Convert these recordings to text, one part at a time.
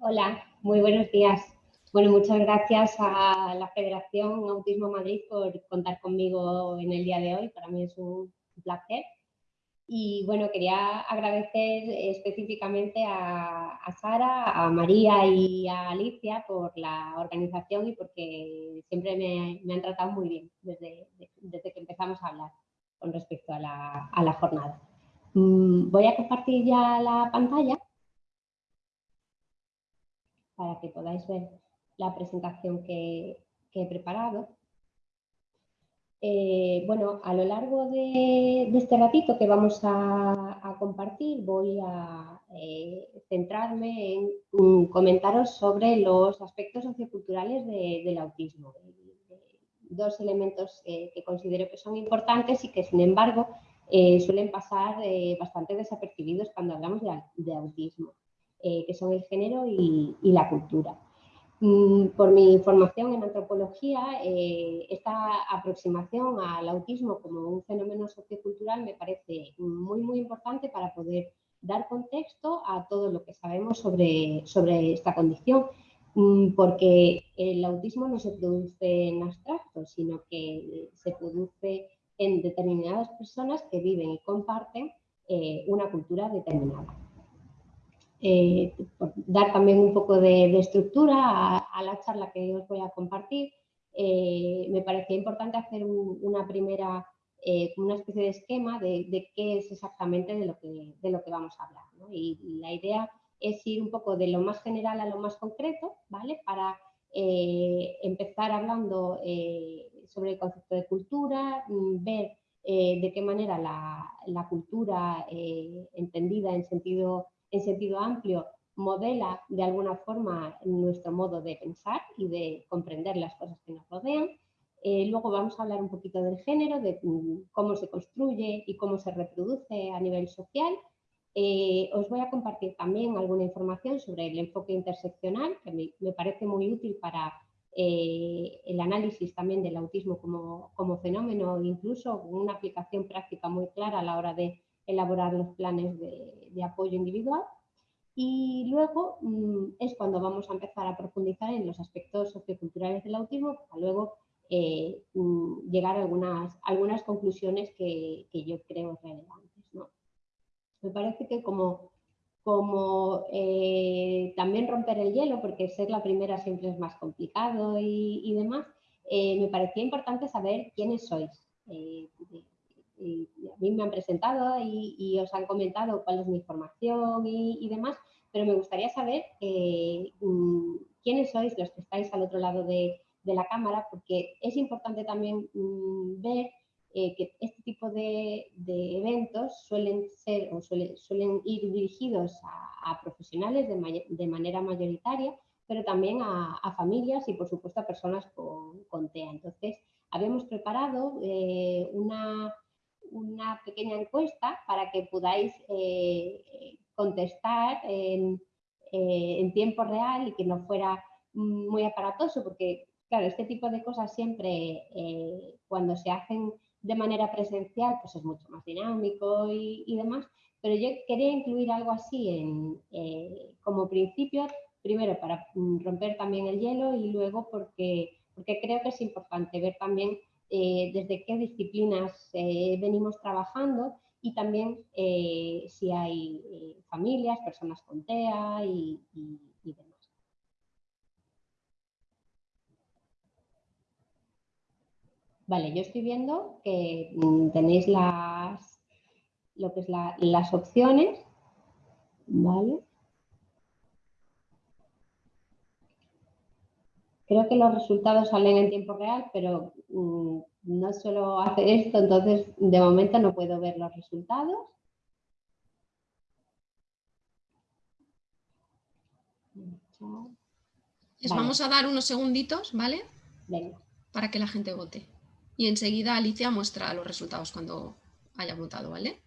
Hola, muy buenos días. Bueno, muchas gracias a la Federación Autismo Madrid por contar conmigo en el día de hoy. Para mí es un placer. Y bueno, quería agradecer específicamente a, Sara, a María y a Alicia por la organización y porque siempre me, han tratado muy bien desde, desde, que empezamos a hablar con respecto a la, jornada. Mm, voy a compartir ya la pantalla para que podáis ver la presentación que, he preparado. Eh, bueno, a lo largo de, este ratito que vamos a, compartir voy a eh, centrarme en comentaros sobre los aspectos socioculturales del autismo. Dos elementos que considero que son importantes y que sin embargo eh, suelen pasar bastante desapercibidos cuando hablamos de autismo. Eh, que son el género y, la cultura. Mm, por mi formación en antropología, eh, esta aproximación al autismo como un fenómeno sociocultural me parece muy, muy importante para poder dar contexto a todo lo que sabemos sobre, sobre esta condición, mm, porque el autismo no se produce en abstracto, sino que se produce en determinadas personas que viven y comparten eh, una cultura determinada. Eh, dar también un poco de, estructura a, la charla que os voy a compartir. Eh, me parecía importante hacer una primera, eh, una especie de esquema de, qué es exactamente de lo que, de lo que vamos a hablar. Y, la idea es ir un poco de lo más general a lo más concreto, ¿vale? Para empezar hablando sobre el concepto de cultura, mm, ver de qué manera la, la cultura entendida en sentido en sentido amplio modela de alguna forma nuestro modo de pensar y de comprender las cosas que nos rodean. Eh, luego vamos a hablar un poquito del género, de mm, cómo se construye y cómo se reproduce a nivel social. Eh, os voy a compartir también alguna información sobre el enfoque interseccional, que me, parece muy útil para eh, el análisis también del autismo como, como fenómeno, incluso una aplicación práctica muy clara a la hora de elaborar los planes de, apoyo individual. Y luego mm, es cuando vamos a empezar a profundizar en los aspectos socioculturales del autismo para luego eh, mm, llegar a algunas, conclusiones que, yo creo relevantes. Me parece que como, como eh, también romper el hielo, porque ser la primera siempre es más complicado y, demás, eh, me parecía importante saber quiénes sois, a mí me han presentado y, os han comentado cuál es mi formación y, demás, pero me gustaría saber eh, mm, quiénes sois los que estáis al otro lado de, la cámara, porque es importante también mm, ver eh, que este tipo de, eventos suelen ser o suelen ir dirigidos a, profesionales de, manera mayoritaria, pero también a, familias y por supuesto a personas con, TEA. Entonces, habíamos preparado eh, una una pequeña encuesta para que podáis eh, contestar eh, en, tiempo real y que no fuera muy aparatoso, porque claro, este tipo de cosas siempre eh, cuando se hacen de manera presencial pues es mucho más dinámico y, demás, pero yo quería incluir algo así en, como principio, primero para romper también el hielo y luego porque, porque creo que es importante ver también eh, desde qué disciplinas eh, venimos trabajando y también eh, si hay familias, personas con TEA y, demás. Vale, yo estoy viendo que mm, tenéis las, lo que es las opciones, ¿vale? Creo que los resultados salen en tiempo real, pero mm, no suelo hacer esto, entonces de momento no puedo ver los resultados. Les vamos a dar unos segunditos, ¿vale? Para que la gente vote. Y enseguida Alicia muestra los resultados cuando haya votado, ¿vale?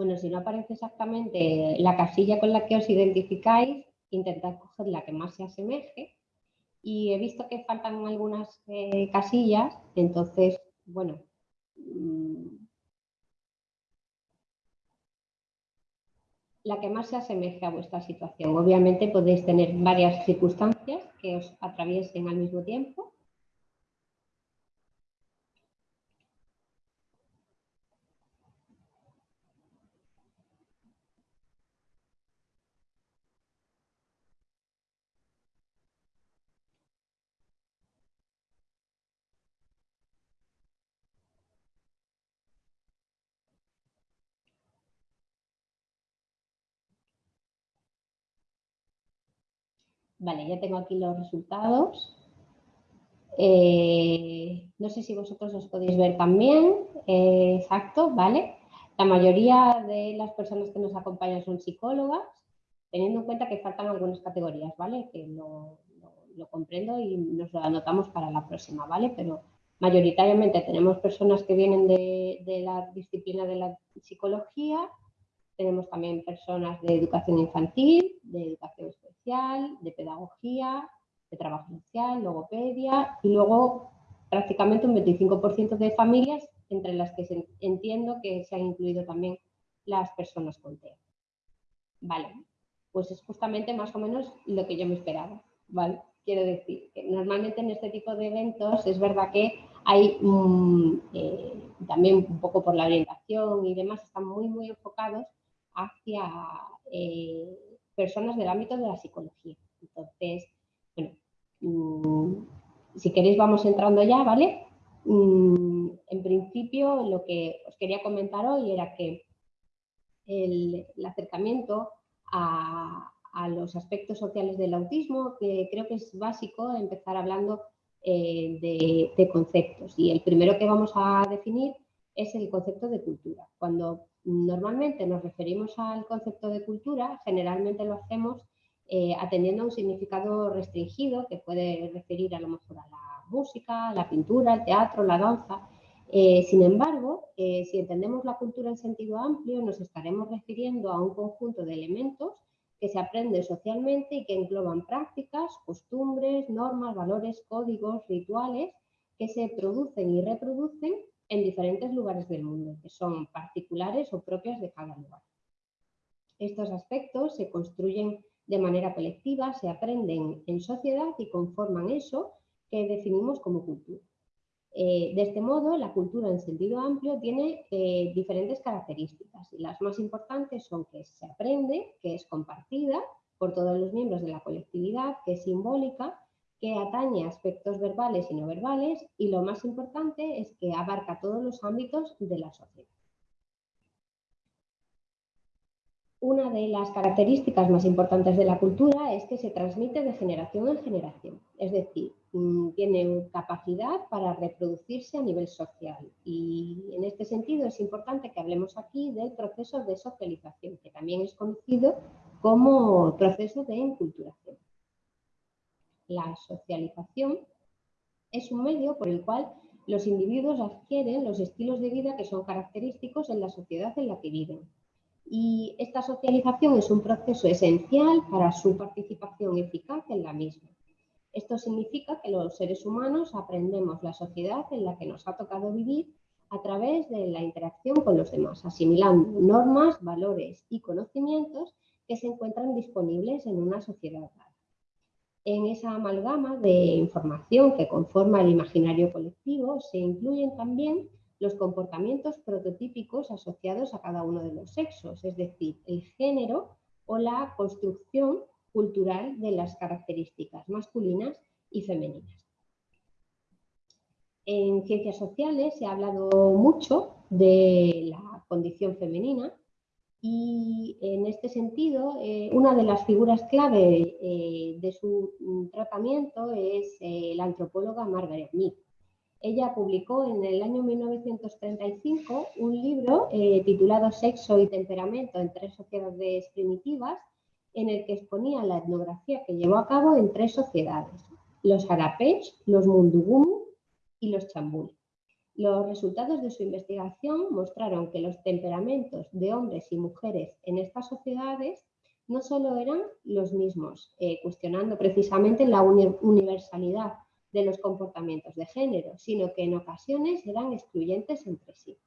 Bueno, si no aparece exactamente la casilla con la que os identificáis, intentad coger la que más se asemeje. Y he visto que faltan algunas eh, casillas, entonces, bueno, mm, la que más se asemeje a vuestra situación. Obviamente podéis tener varias circunstancias que os atraviesen al mismo tiempo Vale, ya tengo aquí los resultados. Eh, no sé si vosotros os podéis ver también. Eh, exacto, ¿vale? La mayoría de las personas que nos acompañan son psicólogas, teniendo en cuenta que faltan algunas categorías, ¿vale? Que lo, comprendo y nos lo anotamos para la próxima, ¿vale? Pero mayoritariamente tenemos personas que vienen de, de la disciplina de la psicología, tenemos también personas de educación infantil, de educación especial, de pedagogía, de trabajo social, logopedia y luego prácticamente un 25% de familias entre las que entiendo que se han incluido también las personas con TEA. Vale, pues es justamente más o menos lo que yo me esperaba, ¿vale? Quiero decir que normalmente en este tipo de eventos es verdad que hay mm, eh, también un poco por la orientación y demás, están muy, muy enfocados hacia eh, personas del ámbito de la psicología. Entonces, bueno, mm, si queréis vamos entrando ya, ¿vale? Mm, en principio, lo que os quería comentar hoy era que el, acercamiento a, los aspectos sociales del autismo, que creo que es básico empezar hablando eh, de, de, conceptos. Y el primero que vamos a definir es el concepto de cultura. Cuando Normalmente nos referimos al concepto de cultura, generalmente lo hacemos eh, atendiendo a un significado restringido que puede referir a lo mejor a la música, la pintura, el teatro, la danza. Eh, sin embargo, eh, si entendemos la cultura en sentido amplio, nos estaremos refiriendo a un conjunto de elementos que se aprenden socialmente y que engloban prácticas, costumbres, normas, valores, códigos, rituales que se producen y reproducen en diferentes lugares del mundo, que son particulares o propias de cada lugar. Estos aspectos se construyen de manera colectiva, se aprenden en sociedad y conforman eso que definimos como cultura. Eh, de este modo, la cultura en sentido amplio tiene eh, diferentes características y las más importantes son que se aprende, que es compartida por todos los miembros de la colectividad, que es simbólica, que atañe aspectos verbales y no verbales y lo más importante es que abarca todos los ámbitos de la sociedad. Una de las características más importantes de la cultura es que se transmite de generación en generación, es decir, mm, tiene capacidad para reproducirse a nivel social y en este sentido es importante que hablemos aquí del proceso de socialización, que también es conocido como proceso de enculturación la socialización es un medio por el cual los individuos adquieren los estilos de vida que son característicos en la sociedad en la que viven. Y esta socialización es un proceso esencial para su participación eficaz en la misma. Esto significa que los seres humanos aprendemos la sociedad en la que nos ha tocado vivir a través de la interacción con los demás, asimilando normas, valores y conocimientos que se encuentran disponibles en una sociedad en esa amalgama de información que conforma el imaginario colectivo se incluyen también los comportamientos prototípicos asociados a cada uno de los sexos, es decir, el género o la construcción cultural de las características masculinas y femeninas. En ciencias sociales se ha hablado mucho de la condición femenina y en este sentido, eh, una de las figuras clave eh, de su mm, tratamiento es eh, la antropóloga Margaret Mead. Ella publicó en el año 1935 un libro titulado Sexo y temperamento en tres sociedades primitivas, en el que exponía la etnografía que llevó a cabo en tres sociedades, los Harapech, los Mundugumu y los Chambul Los resultados de su investigación mostraron que los temperamentos de hombres y mujeres en estas sociedades no solo eran los mismos, eh, cuestionando precisamente la universalidad de los comportamientos de género, sino que en ocasiones eran excluyentes entre sí.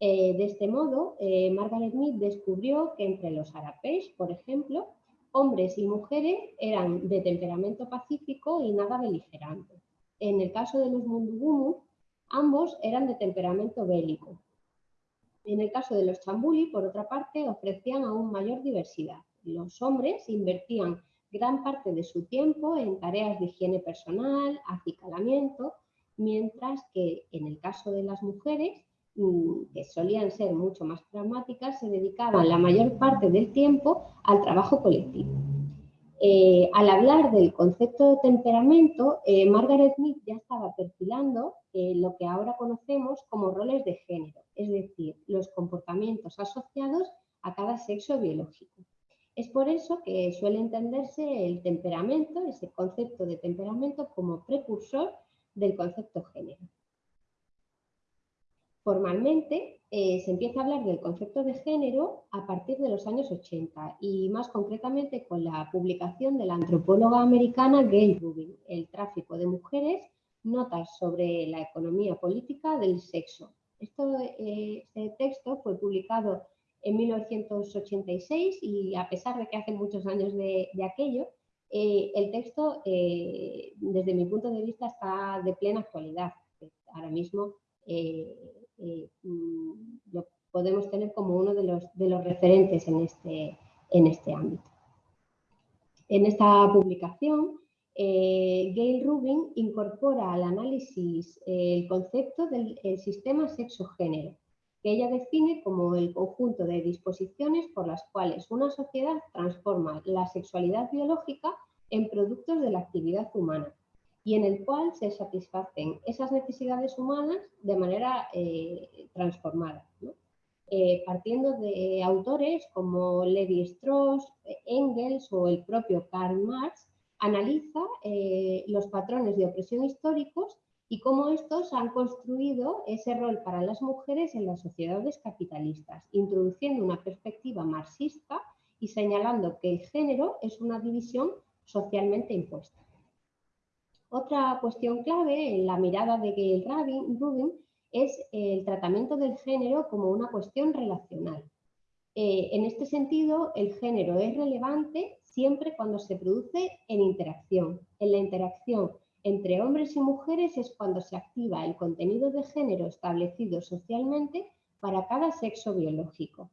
Eh, de este modo, eh, Margaret Mead descubrió que entre los Arapesh, por ejemplo, hombres y mujeres eran de temperamento pacífico y nada beligerante. En el caso de los Mundugumu, ambos eran de temperamento bélico. En el caso de los Chambuli, por otra parte, ofrecían aún mayor diversidad. Los hombres invertían gran parte de su tiempo en tareas de higiene personal, acicalamiento, mientras que en el caso de las mujeres, mm, que solían ser mucho más pragmáticas, se dedicaban la mayor parte del tiempo al trabajo colectivo. Eh, al hablar del concepto de temperamento, eh, Margaret Mead ya estaba perfilando eh, lo que ahora conocemos como roles de género, es decir, los comportamientos asociados a cada sexo biológico. Es por eso que suele entenderse el temperamento, ese concepto de temperamento, como precursor del concepto género. Formalmente eh, se empieza a hablar del concepto de género a partir de los años 80 y más concretamente con la publicación de la antropóloga americana Gail Rubin, El tráfico de mujeres, notas sobre la economía política del sexo. Eh, este texto fue publicado en 1986 y a pesar de que hace muchos años de, aquello, eh, el texto, desde mi punto de vista, está de plena actualidad. Ahora mismo mm, lo podemos tener como uno de los, referentes en este, en este ámbito. En esta publicación, Gail Rubin incorpora al análisis el concepto del sistema sexo-género que ella define como el conjunto de disposiciones por las cuales una sociedad transforma la sexualidad biológica en productos de la actividad humana y en el cual se satisfacen esas necesidades humanas de manera eh, transformada. Eh, partiendo de autores como Levi Strauss, Engels o el propio Karl Marx, analiza eh, los patrones de opresión históricos y cómo estos han construido ese rol para las mujeres en las sociedades capitalistas, introduciendo una perspectiva marxista y señalando que el género es una división socialmente impuesta. Otra cuestión clave en la mirada de Gail Rubin es el tratamiento del género como una cuestión relacional. Eh, en este sentido, el género es relevante siempre cuando se produce en interacción, en la interacción entre hombres y mujeres es cuando se activa el contenido de género establecido socialmente para cada sexo biológico.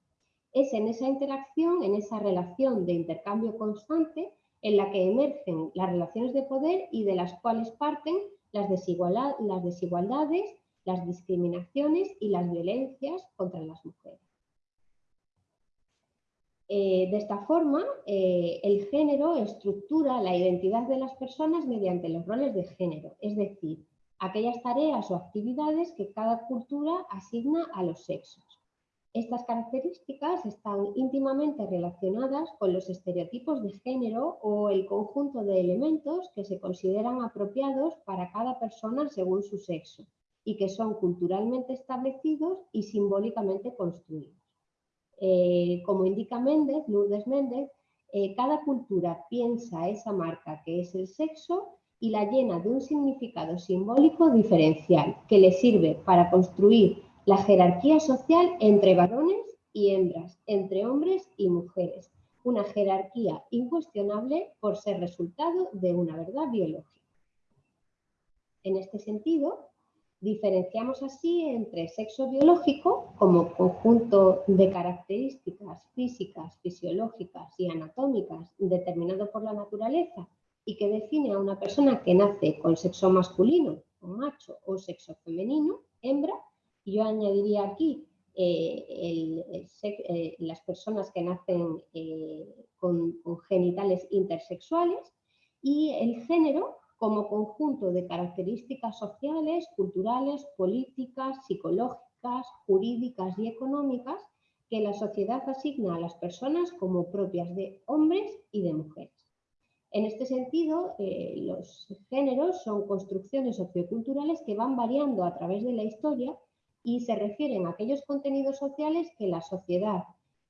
Es en esa interacción, en esa relación de intercambio constante, en la que emergen las relaciones de poder y de las cuales parten las, desigualdades, las discriminaciones y las violencias contra las mujeres. Eh, de esta forma, eh, el género estructura la identidad de las personas mediante los roles de género, es decir, aquellas tareas o actividades que cada cultura asigna a los sexos. Estas características están íntimamente relacionadas con los estereotipos de género o el conjunto de elementos que se consideran apropiados para cada persona según su sexo y que son culturalmente establecidos y simbólicamente construidos. Eh, como indica Méndez, Lourdes Méndez, eh, cada cultura piensa esa marca que es el sexo y la llena de un significado simbólico diferencial que le sirve para construir la jerarquía social entre varones y hembras, entre hombres y mujeres, una jerarquía incuestionable por ser resultado de una verdad biológica. En este sentido, Diferenciamos así entre sexo biológico como conjunto de características físicas, fisiológicas y anatómicas determinado por la naturaleza y que define a una persona que nace con sexo masculino, o macho, o sexo femenino, hembra. Yo añadiría aquí eh, eh, las personas que nacen eh, con genitales intersexuales y el género como conjunto de características sociales, culturales, políticas, psicológicas, jurídicas y económicas que la sociedad asigna a las personas como propias de hombres y de mujeres. En este sentido, los géneros son construcciones socioculturales que van variando a través de la historia y se refieren a aquellos contenidos sociales que la sociedad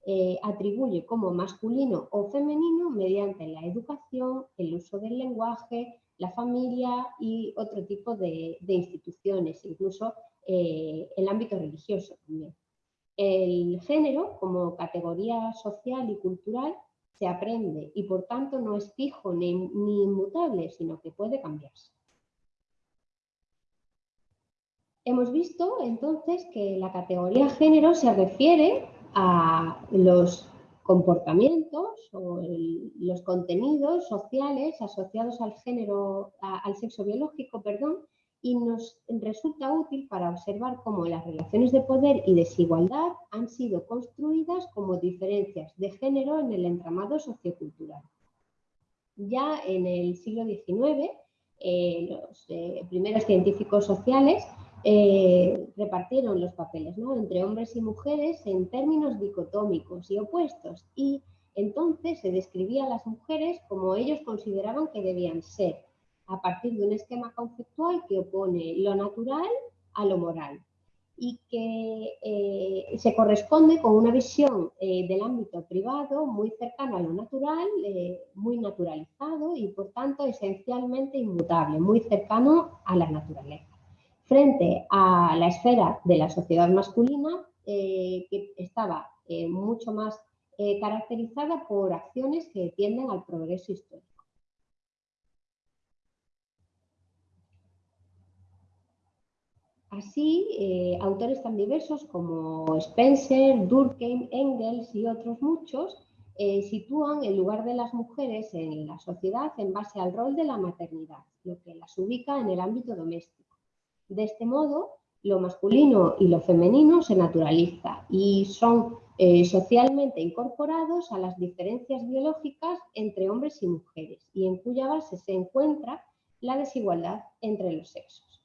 eh, atribuye como masculino o femenino mediante la educación, el uso del lenguaje, la familia y otro tipo de, instituciones, incluso eh, el ámbito religioso también. El género, como categoría social y cultural, se aprende y por tanto no es fijo ni, ni inmutable, sino que puede cambiarse. Hemos visto entonces que la categoría género se refiere a los comportamientos o los contenidos sociales asociados al género, al sexo biológico, perdón, y nos resulta útil para observar cómo las relaciones de poder y desigualdad han sido construidas como diferencias de género en el entramado sociocultural. Ya en el siglo XIX, eh, los eh, primeros científicos sociales eh, repartieron los papeles entre hombres y mujeres en términos dicotómicos y opuestos. Y entonces se describía a las mujeres como ellos consideraban que debían ser, a partir de un esquema conceptual que opone lo natural a lo moral y que eh, se corresponde con una visión eh, del ámbito privado muy cercano a lo natural, muy naturalizado y por tanto esencialmente inmutable, muy cercano a la naturaleza frente a la esfera de la sociedad masculina eh, que estaba eh, mucho más eh, caracterizada por acciones que tienden al progreso histórico. Así, autores tan diversos como Spencer, Durkheim, Engels y otros muchos sitúan el lugar de las mujeres en la sociedad en base al rol de la maternidad, lo que las ubica en el ámbito doméstico. De este modo, lo masculino y lo femenino se naturaliza y son eh, socialmente incorporados a las diferencias biológicas entre hombres y mujeres y en cuya base se encuentra la desigualdad entre los sexos.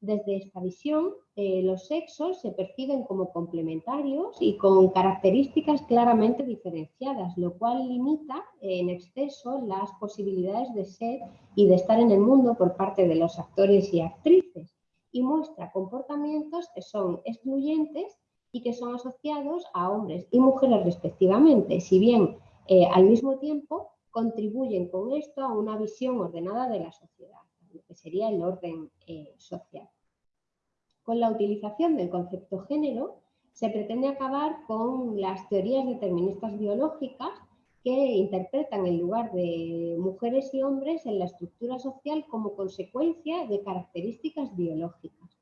Desde esta visión, eh, los sexos se perciben como complementarios y con características claramente diferenciadas, lo cual limita en exceso las posibilidades de ser y de estar en el mundo por parte de los actores y actrices y muestra comportamientos que son excluyentes y que son asociados a hombres y mujeres respectivamente, si bien eh, al mismo tiempo contribuyen con esto a una visión ordenada de la sociedad, lo que sería el orden eh, social. Con la utilización del concepto género se pretende acabar con las teorías deterministas biológicas que interpretan el lugar de mujeres y hombres en la estructura social como consecuencia de características biológicas.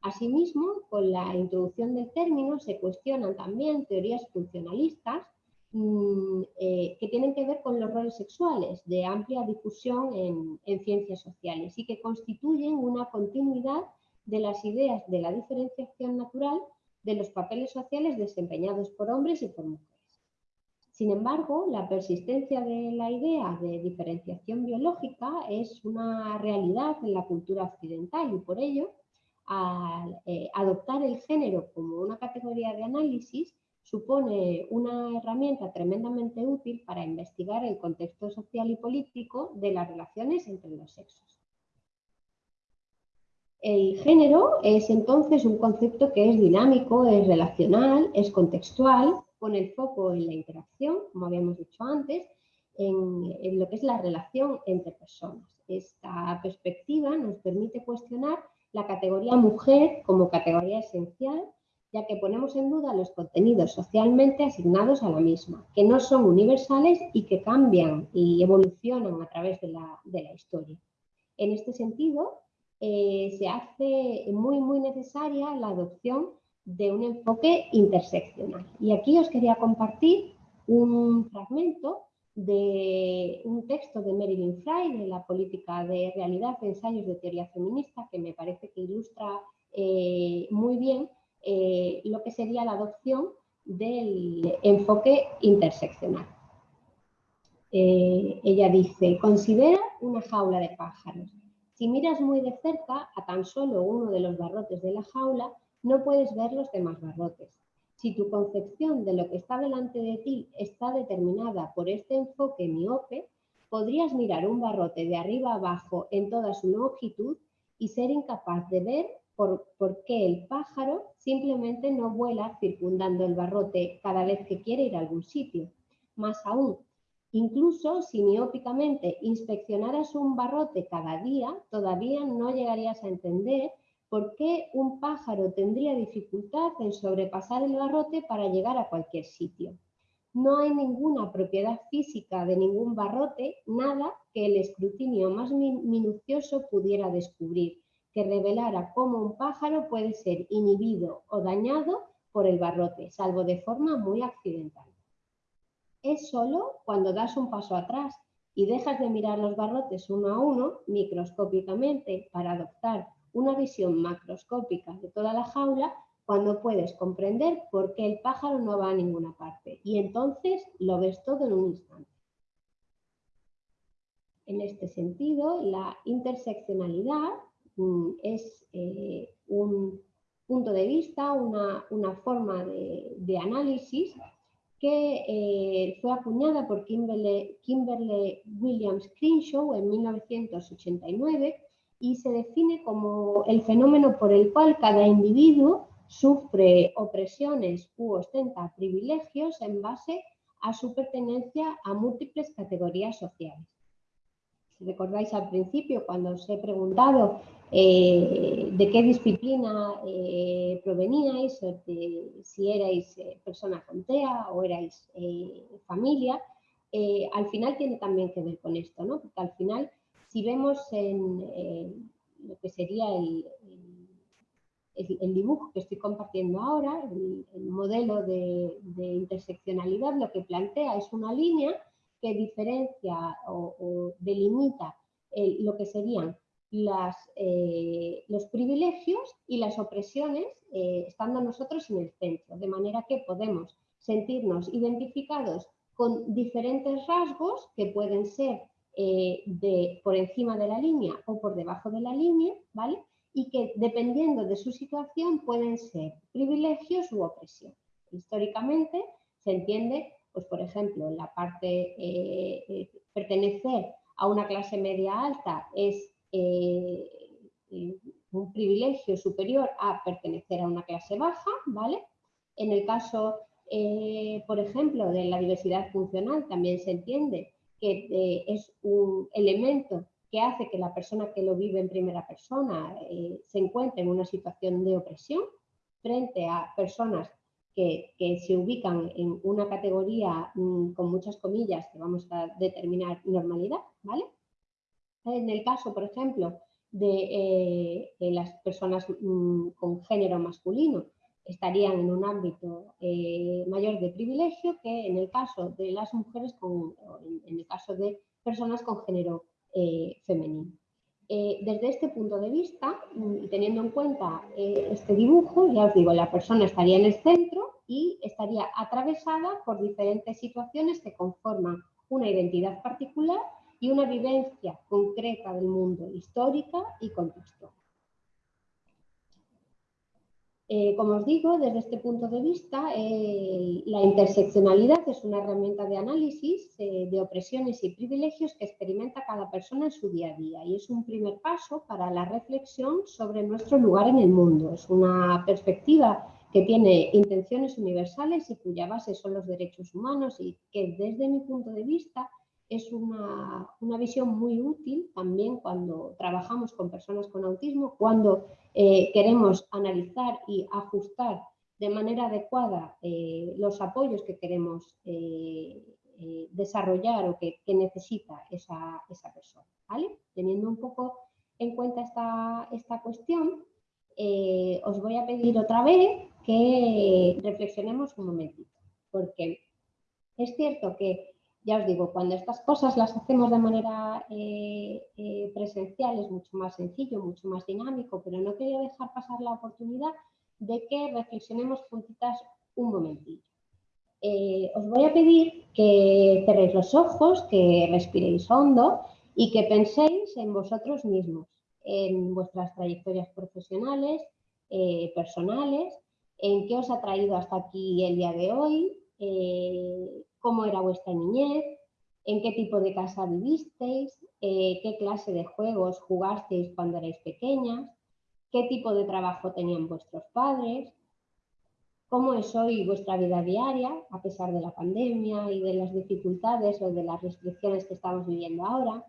Asimismo, con la introducción del término se cuestionan también teorías funcionalistas mm, eh, que tienen que ver con los roles sexuales de amplia difusión en, en ciencias sociales y que constituyen una continuidad de las ideas de la diferenciación natural de los papeles sociales desempeñados por hombres y por mujeres. Sin embargo, la persistencia de la idea de diferenciación biológica es una realidad en la cultura occidental y por ello, al eh, adoptar el género como una categoría de análisis, supone una herramienta tremendamente útil para investigar el contexto social y político de las relaciones entre los sexos. El género es entonces un concepto que es dinámico, es relacional, es contextual con el foco en la interacción, como habíamos dicho antes, en, lo que es la relación entre personas. Esta perspectiva nos permite cuestionar la categoría mujer como categoría esencial, ya que ponemos en duda los contenidos socialmente asignados a la misma, que no son universales y que cambian y evolucionan a través de la, historia. En este sentido, eh, se hace muy, muy necesaria la adopción de un enfoque interseccional. Y aquí os quería compartir un fragmento de un texto de Marilyn Fry de la política de realidad de ensayos de teoría feminista que me parece que ilustra eh, muy bien eh, lo que sería la adopción del enfoque interseccional. Eh, ella dice, considera una jaula de pájaros. Si miras muy de cerca a tan solo uno de los barrotes de la jaula, no puedes ver los demás barrotes. Si tu concepción de lo que está delante de ti está determinada por este enfoque miope, podrías mirar un barrote de arriba abajo en toda su longitud y ser incapaz de ver por, por, qué el pájaro simplemente no vuela circundando el barrote cada vez que quiere ir a algún sitio. Más aún, incluso si miópicamente inspeccionaras un barrote cada día, todavía no llegarías a entender por qué un pájaro tendría dificultad en sobrepasar el barrote para llegar a cualquier sitio no hay ninguna propiedad física de ningún barrote, nada que el escrutinio más minucioso pudiera descubrir, que revelara cómo un pájaro puede ser inhibido o dañado por el barrote, salvo de forma muy accidental. Es solo cuando das un paso atrás y dejas de mirar los barrotes uno a uno, microscópicamente, para adoptar una visión macroscópica de toda la jaula, cuando puedes comprender por qué el pájaro no va a ninguna parte y entonces lo ves todo en un instante. En este sentido, la interseccionalidad mm, es eh, un punto de vista, una, forma de, análisis que eh, fue acuñada por Kimberly, Kimberly Williams Crenshaw en 1989 y se define como el fenómeno por el cual cada individuo sufre opresiones u ostenta privilegios en base a su pertenencia a múltiples categorías sociales. Si recordáis al principio, cuando os he preguntado eh, de qué disciplina eh, proveníais, si erais eh, persona con TEA o erais familia, al final tiene también que ver con esto, ¿no? porque al final, si vemos en lo que sería el el, dibujo que estoy compartiendo ahora, el, modelo de, interseccionalidad, lo que plantea es una línea que diferencia o, delimita lo que serían eh, los privilegios y las opresiones eh, estando nosotros en el centro, de manera que podemos sentirnos identificados con diferentes rasgos que pueden ser eh, de, por encima de la línea o por debajo de la línea, ¿vale? y que dependiendo de su situación pueden ser privilegios u opresión. Históricamente se entiende, pues por ejemplo, la parte eh, eh, pertenecer a una clase media alta es eh, un privilegio superior a pertenecer a una clase baja, ¿vale? En el caso, por ejemplo, de la diversidad funcional también se entiende que es un elemento que hace que la persona que lo vive en primera persona eh, se encuentre en una situación de opresión frente a personas que, se ubican en una categoría mm, con muchas comillas que vamos a determinar normalidad, ¿vale? En el caso, por ejemplo, de eh, las personas mm, con género masculino, estarían en un ámbito eh, mayor de privilegio que en el caso de las mujeres, con, en el caso de personas con género eh, femenino. Eh, desde este punto de vista, mm, y teniendo en cuenta este dibujo, ya os digo, la persona estaría en el centro y estaría atravesada por diferentes situaciones que conforman una identidad particular y una vivencia concreta del mundo histórica y contextual. Eh, como os digo, desde este punto de vista, eh, la interseccionalidad es una herramienta de análisis eh, de opresiones y privilegios que experimenta cada persona en su día a día y es un primer paso para la reflexión sobre nuestro lugar en el mundo. Es una perspectiva que tiene intenciones universales y cuya base son los derechos humanos y que desde mi punto de vista es una, visión muy útil también cuando trabajamos con personas con autismo, cuando eh, queremos analizar y ajustar de manera adecuada eh, los apoyos que queremos eh, desarrollar o que, necesita esa, persona. Teniendo un poco en cuenta esta, esta cuestión, os voy a pedir otra vez que reflexionemos un momentito, porque es cierto que ya os digo, cuando estas cosas las hacemos de manera eh, eh, presencial es mucho más sencillo, mucho más dinámico, pero no quería dejar pasar la oportunidad de que reflexionemos juntitas un momentillo. Eh, os voy a pedir que cerréis los ojos, que respiréis hondo y que penséis en vosotros mismos, en vuestras trayectorias profesionales, personales, en qué os ha traído hasta aquí el día de hoy, cómo era vuestra niñez, en qué tipo de casa vivisteis, eh, qué clase de juegos jugasteis cuando erais pequeñas, qué tipo de trabajo tenían vuestros padres, cómo es hoy vuestra vida diaria a pesar de la pandemia y de las dificultades o de las restricciones que estamos viviendo ahora,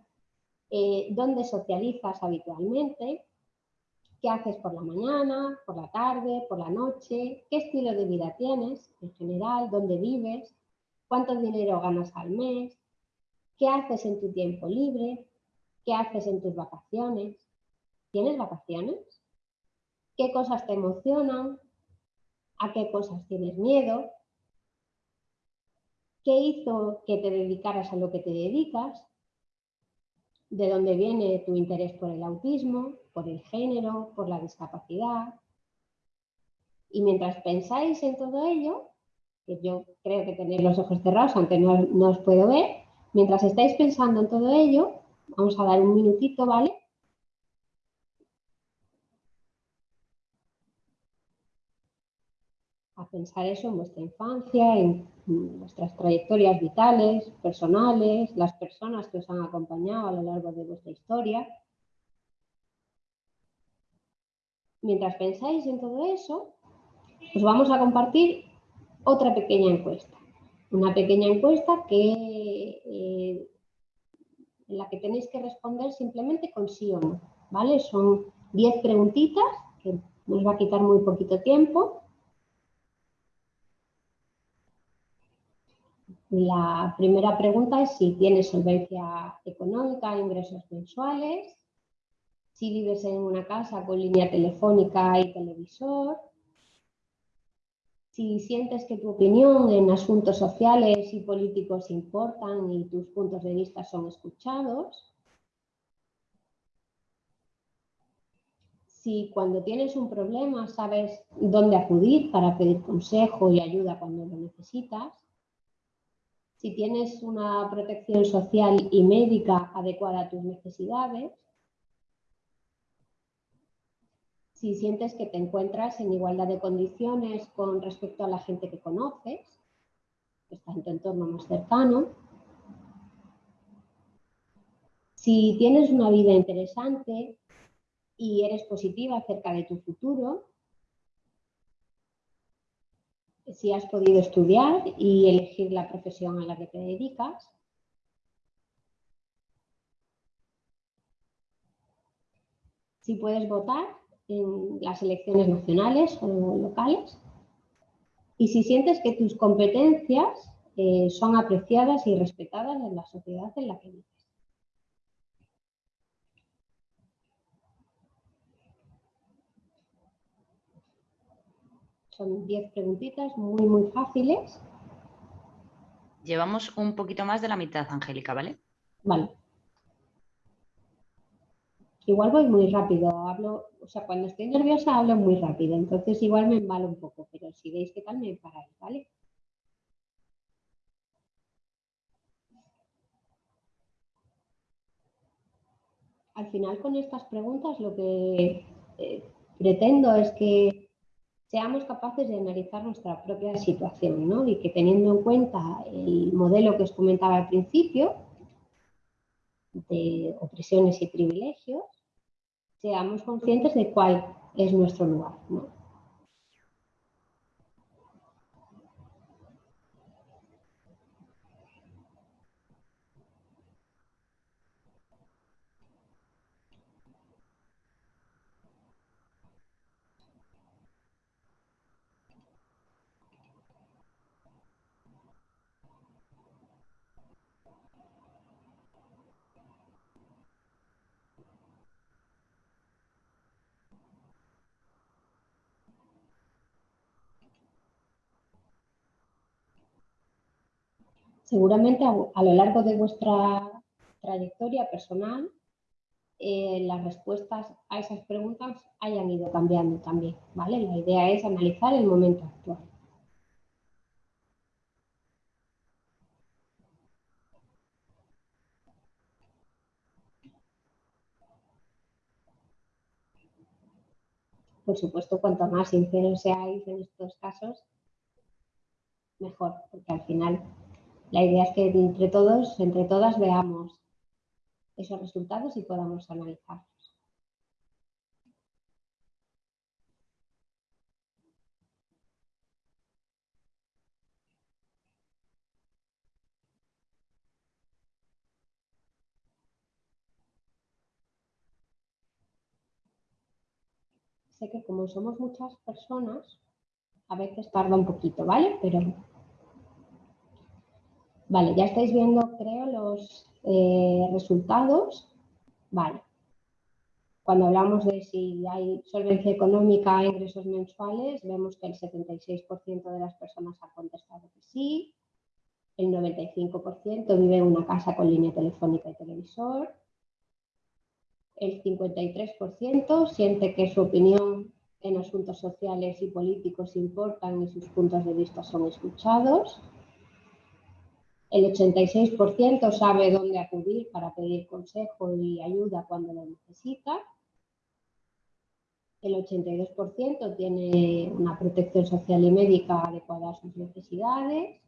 eh, dónde socializas habitualmente, qué haces por la mañana, por la tarde, por la noche, qué estilo de vida tienes en general, dónde vives, cuánto dinero ganas al mes, qué haces en tu tiempo libre, qué haces en tus vacaciones. ¿Tienes vacaciones? ¿Qué cosas te emocionan? ¿A qué cosas tienes miedo? ¿Qué hizo que te dedicaras a lo que te dedicas? ¿De dónde viene tu interés por el autismo, por el género, por la discapacidad? Y mientras pensáis en todo ello, que yo creo que tenéis los ojos cerrados, aunque no, no os puedo ver, mientras estáis pensando en todo ello, vamos a dar un minutito, ¿vale? a pensar eso en vuestra infancia, en vuestras trayectorias vitales, personales, las personas que os han acompañado a lo largo de vuestra historia. Mientras pensáis en todo eso, os vamos a compartir otra pequeña encuesta. Una pequeña encuesta que, eh, en la que tenéis que responder simplemente con sí o no. ¿vale? Son 10 preguntitas que nos va a quitar muy poquito tiempo La primera pregunta es si tienes solvencia económica, ingresos mensuales, si vives en una casa con línea telefónica y televisor, si sientes que tu opinión en asuntos sociales y políticos importan y tus puntos de vista son escuchados, si cuando tienes un problema sabes dónde acudir para pedir consejo y ayuda cuando lo necesitas, si tienes una protección social y médica adecuada a tus necesidades, si sientes que te encuentras en igualdad de condiciones con respecto a la gente que conoces, que está en tu entorno más cercano, si tienes una vida interesante y eres positiva acerca de tu futuro, si has podido estudiar y elegir la profesión a la que te dedicas. Si puedes votar en las elecciones nacionales o locales. Y si sientes que tus competencias eh, son apreciadas y respetadas en la sociedad en la que vives. Son 10 preguntitas muy, muy fáciles. Llevamos un poquito más de la mitad, Angélica, ¿vale? Vale. Igual voy muy rápido, hablo, o sea, cuando estoy nerviosa hablo muy rápido, entonces igual me embalo un poco, pero si veis que tal me paráis, ¿vale? Al final con estas preguntas lo que eh, pretendo es que seamos capaces de analizar nuestra propia situación ¿no? y que teniendo en cuenta el modelo que os comentaba al principio de opresiones y privilegios, seamos conscientes de cuál es nuestro lugar. ¿no? Seguramente a, lo largo de vuestra trayectoria personal, eh, las respuestas a esas preguntas hayan ido cambiando también, ¿vale? La idea es analizar el momento actual. Por supuesto, cuanto más sinceros seáis en estos casos, mejor, porque al final la idea es que entre todos, entre todas veamos esos resultados y podamos analizarlos. Sé que como somos muchas personas, a veces tarda un poquito, ¿vale? Pero Vale, ya estáis viendo, creo, los eh, resultados. Vale. Cuando hablamos de si hay solvencia económica e ingresos mensuales, vemos que el 76% de las personas ha contestado que sí, el 95% vive en una casa con línea telefónica y televisor, el 53% siente que su opinión en asuntos sociales y políticos importan y sus puntos de vista son escuchados, el 86% sabe dónde acudir para pedir consejo y ayuda cuando lo necesita. El 82% tiene una protección social y médica adecuada a sus necesidades.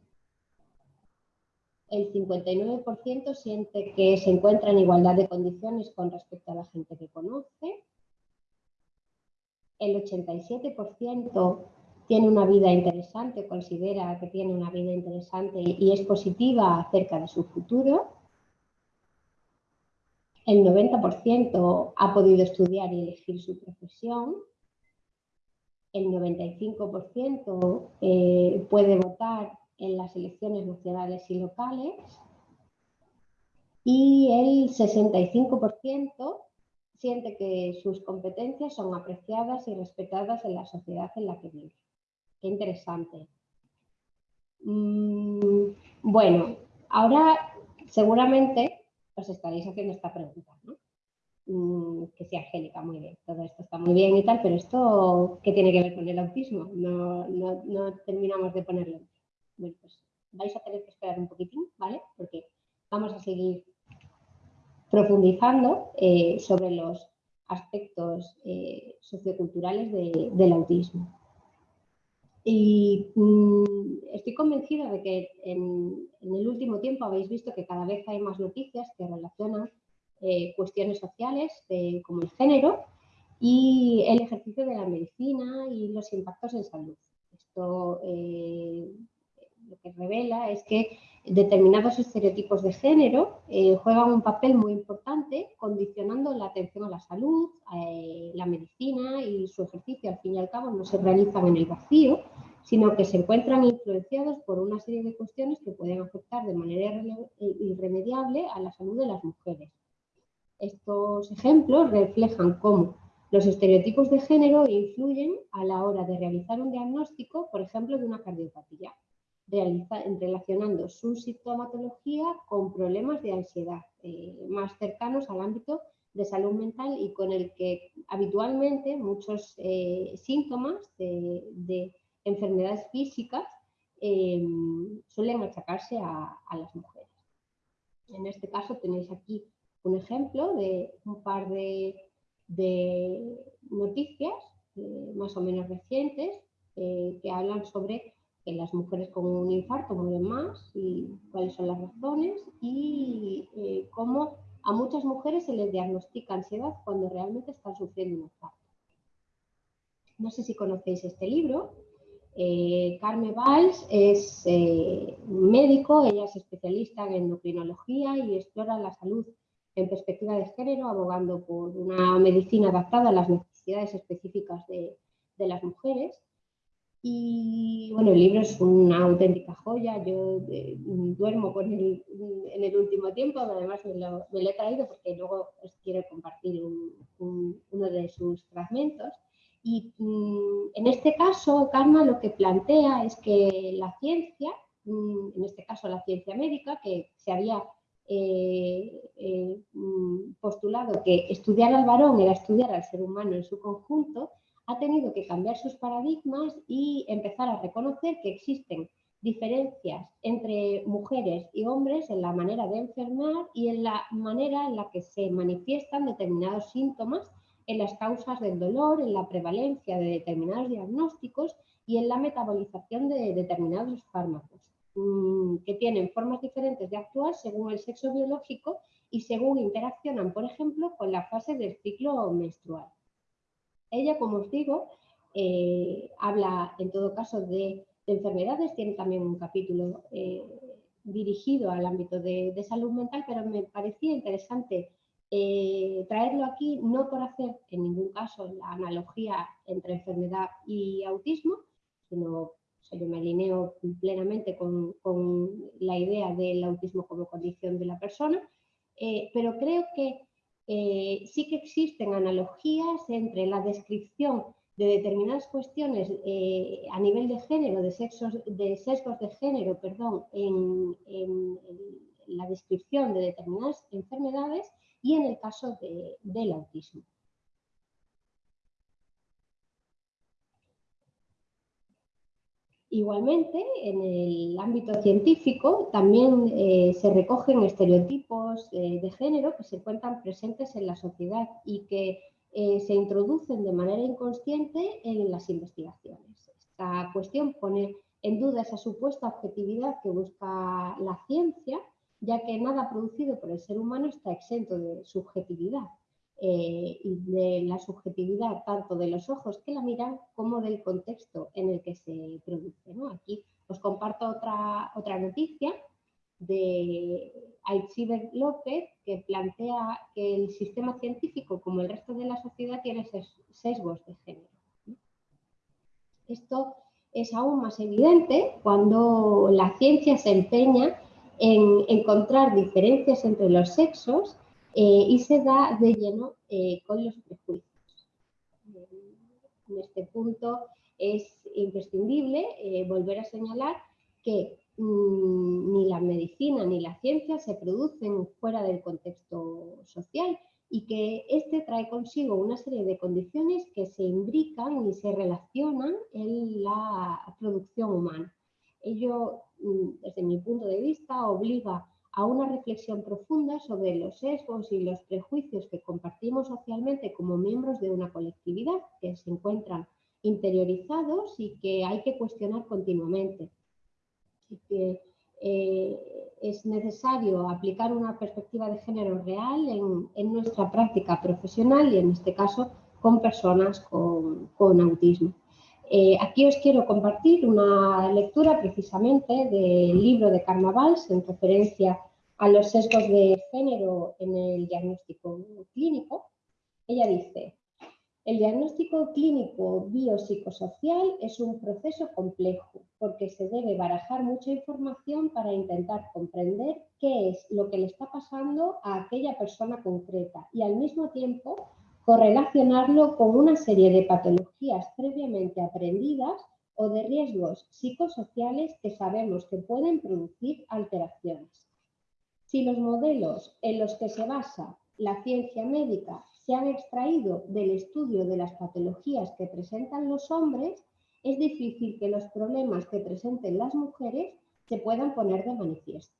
El 59% siente que se encuentra en igualdad de condiciones con respecto a la gente que conoce. El 87% tiene una vida interesante, considera que tiene una vida interesante y es positiva acerca de su futuro. El 90% ha podido estudiar y elegir su profesión. El 95% eh, puede votar en las elecciones nacionales y locales. Y el 65% siente que sus competencias son apreciadas y respetadas en la sociedad en la que vive. Qué interesante. Mm, bueno, ahora seguramente os estaréis haciendo esta pregunta, ¿no? Mm, que sí, Angélica, muy bien, todo esto está muy bien y tal, pero esto, ¿qué tiene que ver con el autismo? No, terminamos de ponerlo. Bueno, pues vais a tener que esperar un poquitín, ¿vale? Porque vamos a seguir profundizando eh, sobre los aspectos eh, socioculturales del autismo. Y mm, estoy convencida de que en, el último tiempo habéis visto que cada vez hay más noticias que relacionan eh, cuestiones sociales como el género y el ejercicio de la medicina y los impactos en salud. Esto eh, lo que revela es que determinados estereotipos de género eh, juegan un papel muy importante condicionando la atención a la salud, eh, la medicina y su ejercicio al fin y al cabo no se realizan en el vacío, sino que se encuentran influenciados por una serie de cuestiones que pueden afectar de manera irremediable a la salud de las mujeres. Estos ejemplos reflejan cómo los estereotipos de género influyen a la hora de realizar un diagnóstico, por ejemplo, de una cardiopatía relacionando su sintomatología con problemas de ansiedad eh, más cercanos al ámbito de salud mental y con el que habitualmente muchos eh, síntomas de, enfermedades físicas eh, suelen achacarse a, las mujeres. En este caso tenéis aquí un ejemplo de un par de noticias más o menos recientes que hablan sobre las mujeres con un infarto mueren más y cuáles son las razones y eh, cómo a muchas mujeres se les diagnostica ansiedad cuando realmente están sufriendo un infarto. No sé si conocéis este libro. Eh, Carmen Valls es eh, médico, ella es especialista en endocrinología y explora la salud en perspectiva de género, abogando por una medicina adaptada a las necesidades específicas de las mujeres. Y bueno, el libro es una auténtica joya, yo eh, duermo con él en el último tiempo, además me lo, he traído porque luego os quiero compartir uno de sus fragmentos. Y mm, en este caso, Karma lo que plantea es que la ciencia, mm, en este caso la ciencia médica, que se había eh, eh, mm, postulado que estudiar al varón era estudiar al ser humano en su conjunto, ha tenido que cambiar sus paradigmas y empezar a reconocer que existen diferencias entre mujeres y hombres en la manera de enfermar y en la manera en la que se manifiestan determinados síntomas, en las causas del dolor, en la prevalencia de determinados diagnósticos y en la metabolización de determinados fármacos. mm, que tienen formas diferentes de actuar según el sexo biológico y según interaccionan, por ejemplo, con la fase del ciclo menstrual. Ella, como os digo, eh, habla en todo caso de, enfermedades, tiene también un capítulo eh, dirigido al ámbito de, salud mental, pero me parecía interesante eh, traerlo aquí, no por hacer en ningún caso la analogía entre enfermedad y autismo, sino yo me alineo plenamente con, la idea del autismo como condición de la persona, pero creo que sí que existen analogías entre la descripción de determinadas cuestiones eh, a nivel de género, de, sexos, de sesgos de género, perdón, en, la descripción de determinadas enfermedades y en el caso del autismo. Igualmente, en el ámbito científico también eh, se recogen estereotipos eh, de género que se encuentran presentes en la sociedad y que eh, se introducen de manera inconsciente en las investigaciones. Esta cuestión pone en duda esa supuesta objetividad que busca la ciencia, ya que nada producido por el ser humano está exento de subjetividad eh, y de la subjetividad tanto de los ojos que la miran como del contexto en el que se produce. Aquí os comparto otra, otra noticia de Aitziber López, que plantea que el sistema científico, como el resto de la sociedad, tiene sesgos de género. Esto es aún más evidente cuando la ciencia se empeña en encontrar diferencias entre los sexos eh, y se da de lleno eh, con los prejuicios. En este punto es imprescindible eh, volver a señalar que Mm, ni la medicina ni la ciencia se producen fuera del contexto social y que este trae consigo una serie de condiciones que se imbrican y se relacionan en la producción humana. Ello, mm, desde mi punto de vista, obliga a una reflexión profunda sobre los sesgos y los prejuicios que compartimos socialmente como miembros de una colectividad que se encuentran interiorizados y que hay que cuestionar continuamente que eh, es necesario aplicar una perspectiva de género real en, nuestra práctica profesional y en este caso con personas con, autismo. Eh, aquí os quiero compartir una lectura precisamente del libro de Carnavals en referencia a los sesgos de género en el diagnóstico clínico. Ella dice, el diagnóstico clínico biopsicosocial es un proceso complejo porque se debe barajar mucha información para intentar comprender qué es lo que le está pasando a aquella persona concreta y al mismo tiempo correlacionarlo con una serie de patologías previamente aprendidas o de riesgos psicosociales que sabemos que pueden producir alteraciones. Si los modelos en los que se basa la ciencia médica se han extraído del estudio de las patologías que presentan los hombres, es difícil que los problemas que presenten las mujeres se puedan poner de manifiesto.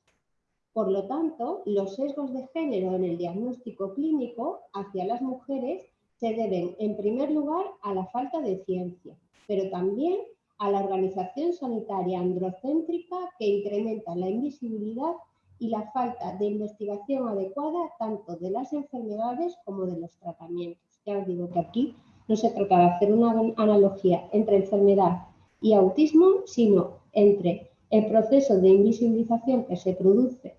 Por lo tanto, los sesgos de género en el diagnóstico clínico hacia las mujeres se deben, en primer lugar, a la falta de ciencia, pero también a la organización sanitaria androcéntrica que incrementa la invisibilidad y la falta de investigación adecuada tanto de las enfermedades como de los tratamientos. Ya os digo que aquí no se trata de hacer una analogía entre enfermedad y autismo, sino entre el proceso de invisibilización que se produce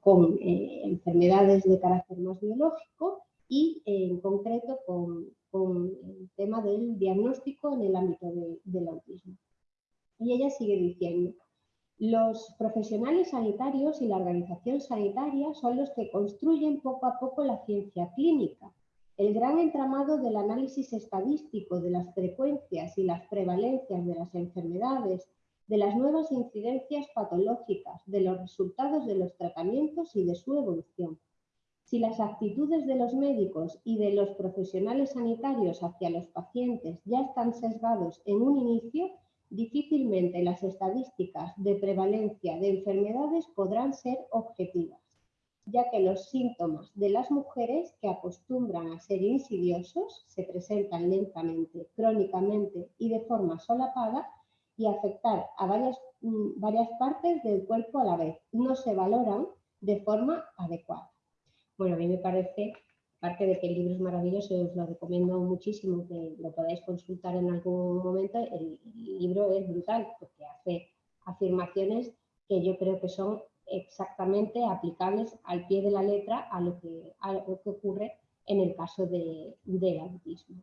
con eh, enfermedades de carácter más biológico y en concreto con, el tema del diagnóstico en el ámbito del autismo. Y ella sigue diciendo, los profesionales sanitarios y la organización sanitaria son los que construyen poco a poco la ciencia clínica. El gran entramado del análisis estadístico de las frecuencias y las prevalencias de las enfermedades, de las nuevas incidencias patológicas, de los resultados de los tratamientos y de su evolución. Si las actitudes de los médicos y de los profesionales sanitarios hacia los pacientes ya están sesgados en un inicio, difícilmente las estadísticas de prevalencia de enfermedades podrán ser objetivas, ya que los síntomas de las mujeres que acostumbran a ser insidiosos se presentan lentamente, crónicamente y de forma solapada y afectar a varias, mm, varias partes del cuerpo a la vez. No se valoran de forma adecuada. Bueno, a mí me parece, aparte de que el libro es maravilloso, os lo recomiendo muchísimo, que lo podáis consultar en algún momento, el, libro es brutal porque hace afirmaciones que yo creo que son exactamente aplicables al pie de la letra a lo que, ocurre en el caso de, del autismo.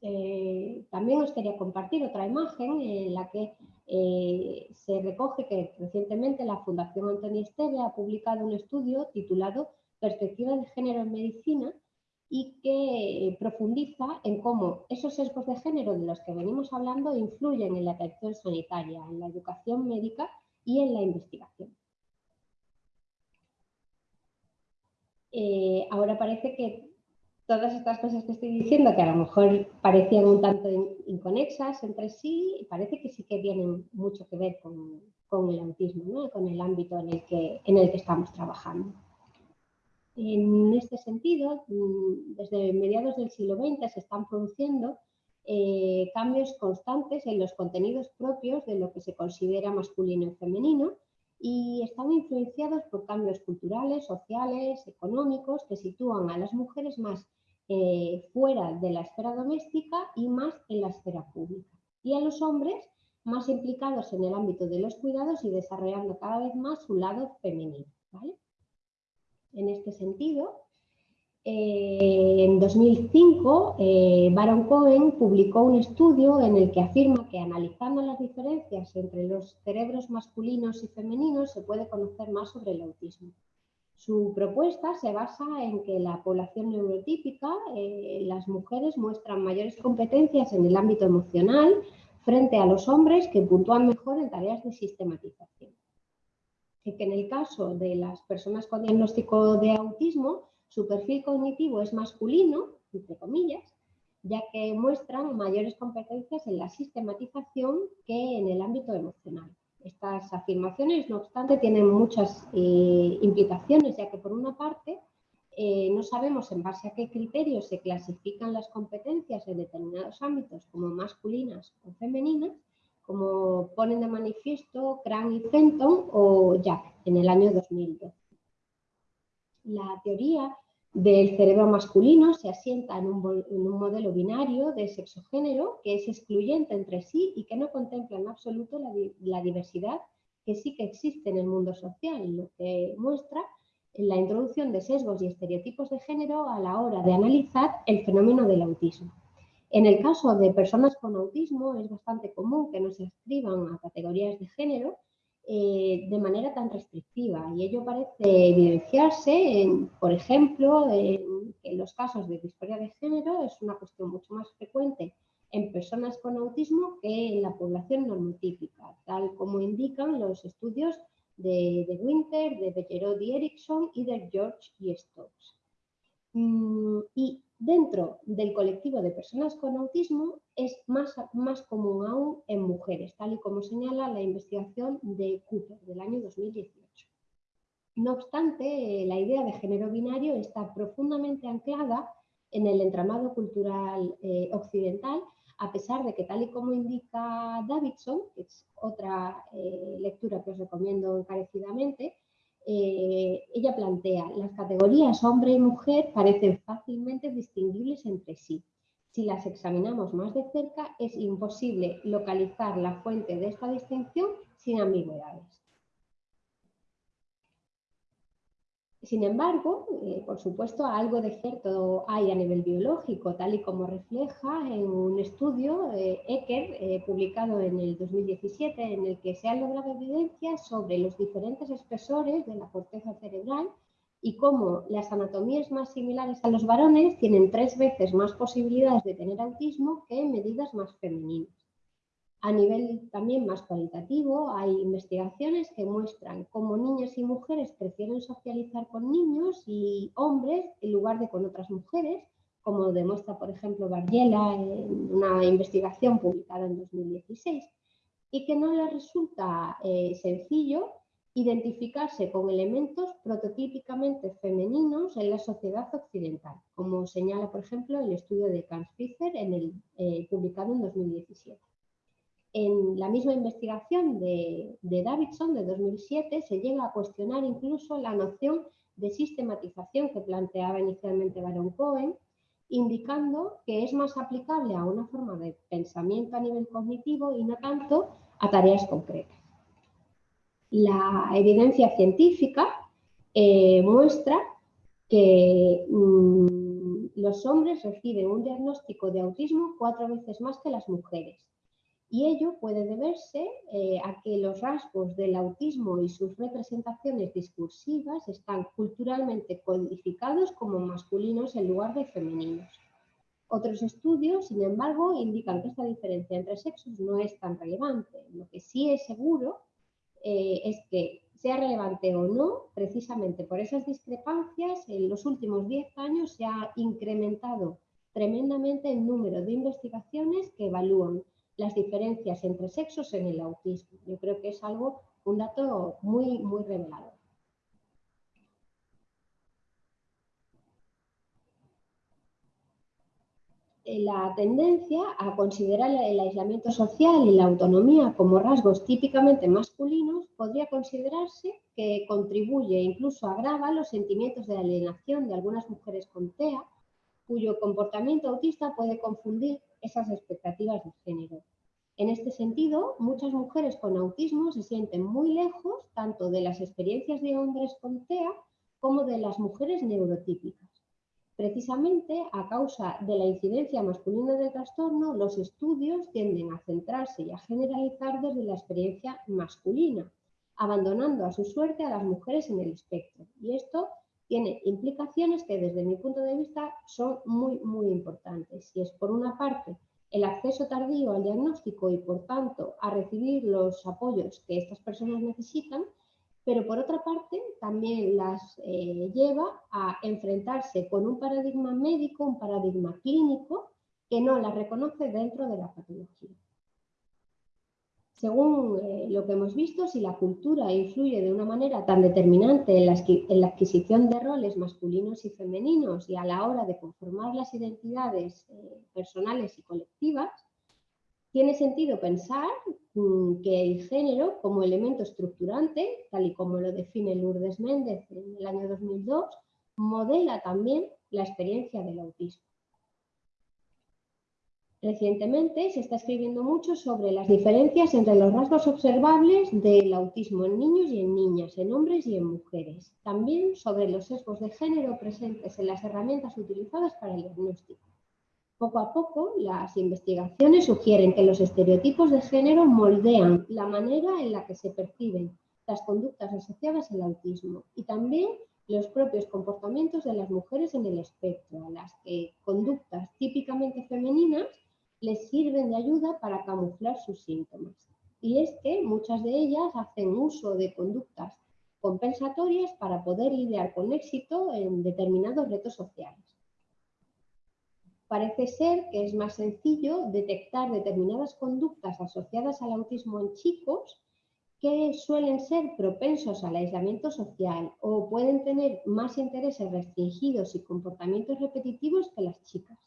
Eh, también os quería compartir otra imagen en la que eh, se recoge que recientemente la Fundación Antonio Esteve ha publicado un estudio titulado Perspectiva de Género en Medicina y que profundiza en cómo esos sesgos de género de los que venimos hablando influyen en la atención sanitaria, en la educación médica y en la investigación. Eh, ahora parece que todas estas cosas que estoy diciendo, que a lo mejor parecían un tanto inconexas entre sí, parece que sí que tienen mucho que ver con, el autismo, con el ámbito en el, que, en el que estamos trabajando. En este sentido, mm, desde mediados del siglo XX se están produciendo eh, cambios constantes en los contenidos propios de lo que se considera masculino y femenino y están influenciados por cambios culturales, sociales, económicos que sitúan a las mujeres más eh, fuera de la esfera doméstica y más en la esfera pública. Y a los hombres más implicados en el ámbito de los cuidados y desarrollando cada vez más su lado femenino. En este sentido, eh, en 2005, eh, Baron Cohen publicó un estudio en el que afirma que analizando las diferencias entre los cerebros masculinos y femeninos se puede conocer más sobre el autismo. Su propuesta se basa en que la población neurotípica, eh, las mujeres muestran mayores competencias en el ámbito emocional frente a los hombres que puntúan mejor en tareas de sistematización. Que en el caso de las personas con diagnóstico de autismo, su perfil cognitivo es masculino, entre comillas, ya que muestran mayores competencias en la sistematización que en el ámbito emocional. Estas afirmaciones, no obstante, tienen muchas eh, implicaciones, ya que por una parte eh, no sabemos en base a qué criterios se clasifican las competencias en determinados ámbitos como masculinas o femeninas, como ponen de manifiesto Cran y Fenton o Jack en el año 2012. La teoría del cerebro masculino se asienta en un, modelo binario de sexo-género que es excluyente entre sí y que no contempla en absoluto la, diversidad que sí que existe en el mundo social, lo que muestra la introducción de sesgos y estereotipos de género a la hora de analizar el fenómeno del autismo. En el caso de personas con autismo es bastante común que no se escriban a categorías de género, eh, de manera tan restrictiva y ello parece evidenciarse, en, por ejemplo, en, los casos de disforia de género es una cuestión mucho más frecuente en personas con autismo que en la población normotípica, tal como indican los estudios de, de Winter, de Beckerod y Erickson y de George y Stokes. Mm, y dentro del colectivo de personas con autismo es más, más común aún en mujeres, tal y como señala la investigación de Cooper del año 2018. No obstante, la idea de género binario está profundamente anclada en el entramado cultural eh, occidental, a pesar de que, tal y como indica Davidson, que es otra eh, lectura que os recomiendo encarecidamente, eh, ella plantea, las categorías hombre y mujer parecen fácilmente distinguibles entre sí. Si las examinamos más de cerca, es imposible localizar la fuente de esta distinción sin ambigüedades. Sin embargo, eh, por supuesto, algo de cierto hay a nivel biológico, tal y como refleja en un estudio eh, Ecker, eh, publicado en el 2017, en el que se ha logrado evidencia sobre los diferentes espesores de la corteza cerebral y cómo las anatomías más similares a los varones tienen tres veces más posibilidades de tener autismo que medidas más femeninas. A nivel también más cualitativo, hay investigaciones que muestran cómo niños y mujeres prefieren socializar con niños y hombres en lugar de con otras mujeres, como demuestra, por ejemplo, Barriela en una investigación publicada en 2016, y que no les resulta eh, sencillo identificarse con elementos prototípicamente femeninos en la sociedad occidental, como señala, por ejemplo, el estudio de Fischer en el, eh, publicado en 2017. En la misma investigación de, de Davidson de 2007 se llega a cuestionar incluso la noción de sistematización que planteaba inicialmente Baron Cohen, indicando que es más aplicable a una forma de pensamiento a nivel cognitivo y no tanto a tareas concretas. La evidencia científica eh, muestra que mm, los hombres reciben un diagnóstico de autismo cuatro veces más que las mujeres. Y ello puede deberse eh, a que los rasgos del autismo y sus representaciones discursivas están culturalmente codificados como masculinos en lugar de femeninos. Otros estudios, sin embargo, indican que esta diferencia entre sexos no es tan relevante. Lo que sí es seguro eh, es que sea relevante o no, precisamente por esas discrepancias, en los últimos 10 años se ha incrementado tremendamente el número de investigaciones que evalúan las diferencias entre sexos en el autismo. Yo creo que es algo, un dato muy, muy revelador. la tendencia a considerar el aislamiento social y la autonomía como rasgos típicamente masculinos podría considerarse que contribuye e incluso agrava los sentimientos de alienación de algunas mujeres con TEA, cuyo comportamiento autista puede confundir esas expectativas de género. En este sentido, muchas mujeres con autismo se sienten muy lejos tanto de las experiencias de hombres con TEA como de las mujeres neurotípicas. Precisamente a causa de la incidencia masculina del trastorno, los estudios tienden a centrarse y a generalizar desde la experiencia masculina, abandonando a su suerte a las mujeres en el espectro. Y esto tiene implicaciones que desde mi punto de vista son muy, muy importantes. Y es por una parte el acceso tardío al diagnóstico y por tanto a recibir los apoyos que estas personas necesitan, pero por otra parte también las eh, lleva a enfrentarse con un paradigma médico, un paradigma clínico, que no las reconoce dentro de la patología. Según eh, lo que hemos visto, si la cultura influye de una manera tan determinante en la, adquisición de roles masculinos y femeninos y a la hora de conformar las identidades eh, personales y colectivas, tiene sentido pensar mm, que el género como elemento estructurante, tal y como lo define Lourdes Méndez en el año 2002, modela también la experiencia del autismo. Recientemente se está escribiendo mucho sobre las diferencias entre los rasgos observables del autismo en niños y en niñas, en hombres y en mujeres. También sobre los sesgos de género presentes en las herramientas utilizadas para el diagnóstico. Poco a poco, las investigaciones sugieren que los estereotipos de género moldean la manera en la que se perciben las conductas asociadas al autismo y también los propios comportamientos de las mujeres en el espectro, las que conductas típicamente femeninas les sirven de ayuda para camuflar sus síntomas. Y es que muchas de ellas hacen uso de conductas compensatorias para poder lidiar con éxito en determinados retos sociales parece ser que es más sencillo detectar determinadas conductas asociadas al autismo en chicos que suelen ser propensos al aislamiento social o pueden tener más intereses restringidos y comportamientos repetitivos que las chicas.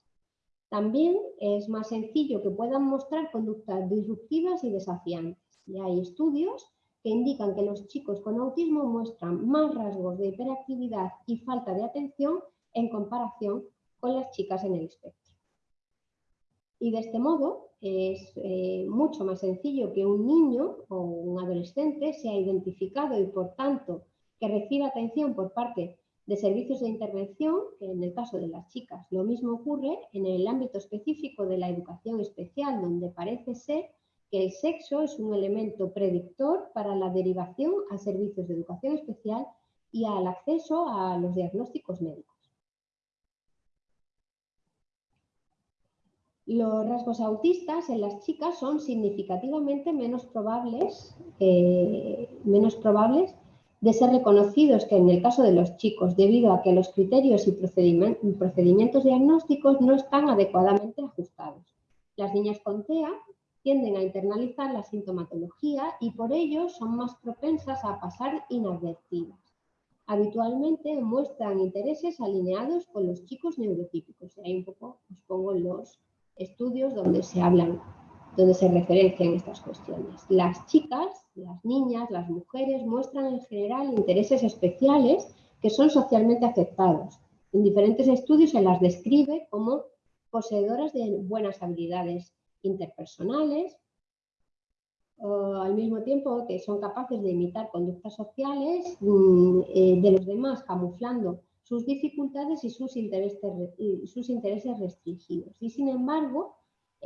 También es más sencillo que puedan mostrar conductas disruptivas y desafiantes. Y hay estudios que indican que los chicos con autismo muestran más rasgos de hiperactividad y falta de atención en comparación con las chicas en el espectro. Y de este modo es eh, mucho más sencillo que un niño o un adolescente sea identificado y por tanto que reciba atención por parte de servicios de intervención, que en el caso de las chicas lo mismo ocurre en el ámbito específico de la educación especial, donde parece ser que el sexo es un elemento predictor para la derivación a servicios de educación especial y al acceso a los diagnósticos médicos. Los rasgos autistas en las chicas son significativamente menos probables, eh, menos probables de ser reconocidos que en el caso de los chicos, debido a que los criterios y procedimientos diagnósticos no están adecuadamente ajustados. Las niñas con TEA tienden a internalizar la sintomatología y por ello son más propensas a pasar inadvertidas. Habitualmente muestran intereses alineados con los chicos neurotípicos. Ahí un poco os pongo los estudios donde se hablan donde se referencian estas cuestiones. Las chicas, las niñas, las mujeres muestran en general intereses especiales que son socialmente aceptados. En diferentes estudios se las describe como poseedoras de buenas habilidades interpersonales, al mismo tiempo que son capaces de imitar conductas sociales mm, eh, de los demás, camuflando sus dificultades y sus intereses, sus intereses restringidos. Y sin embargo,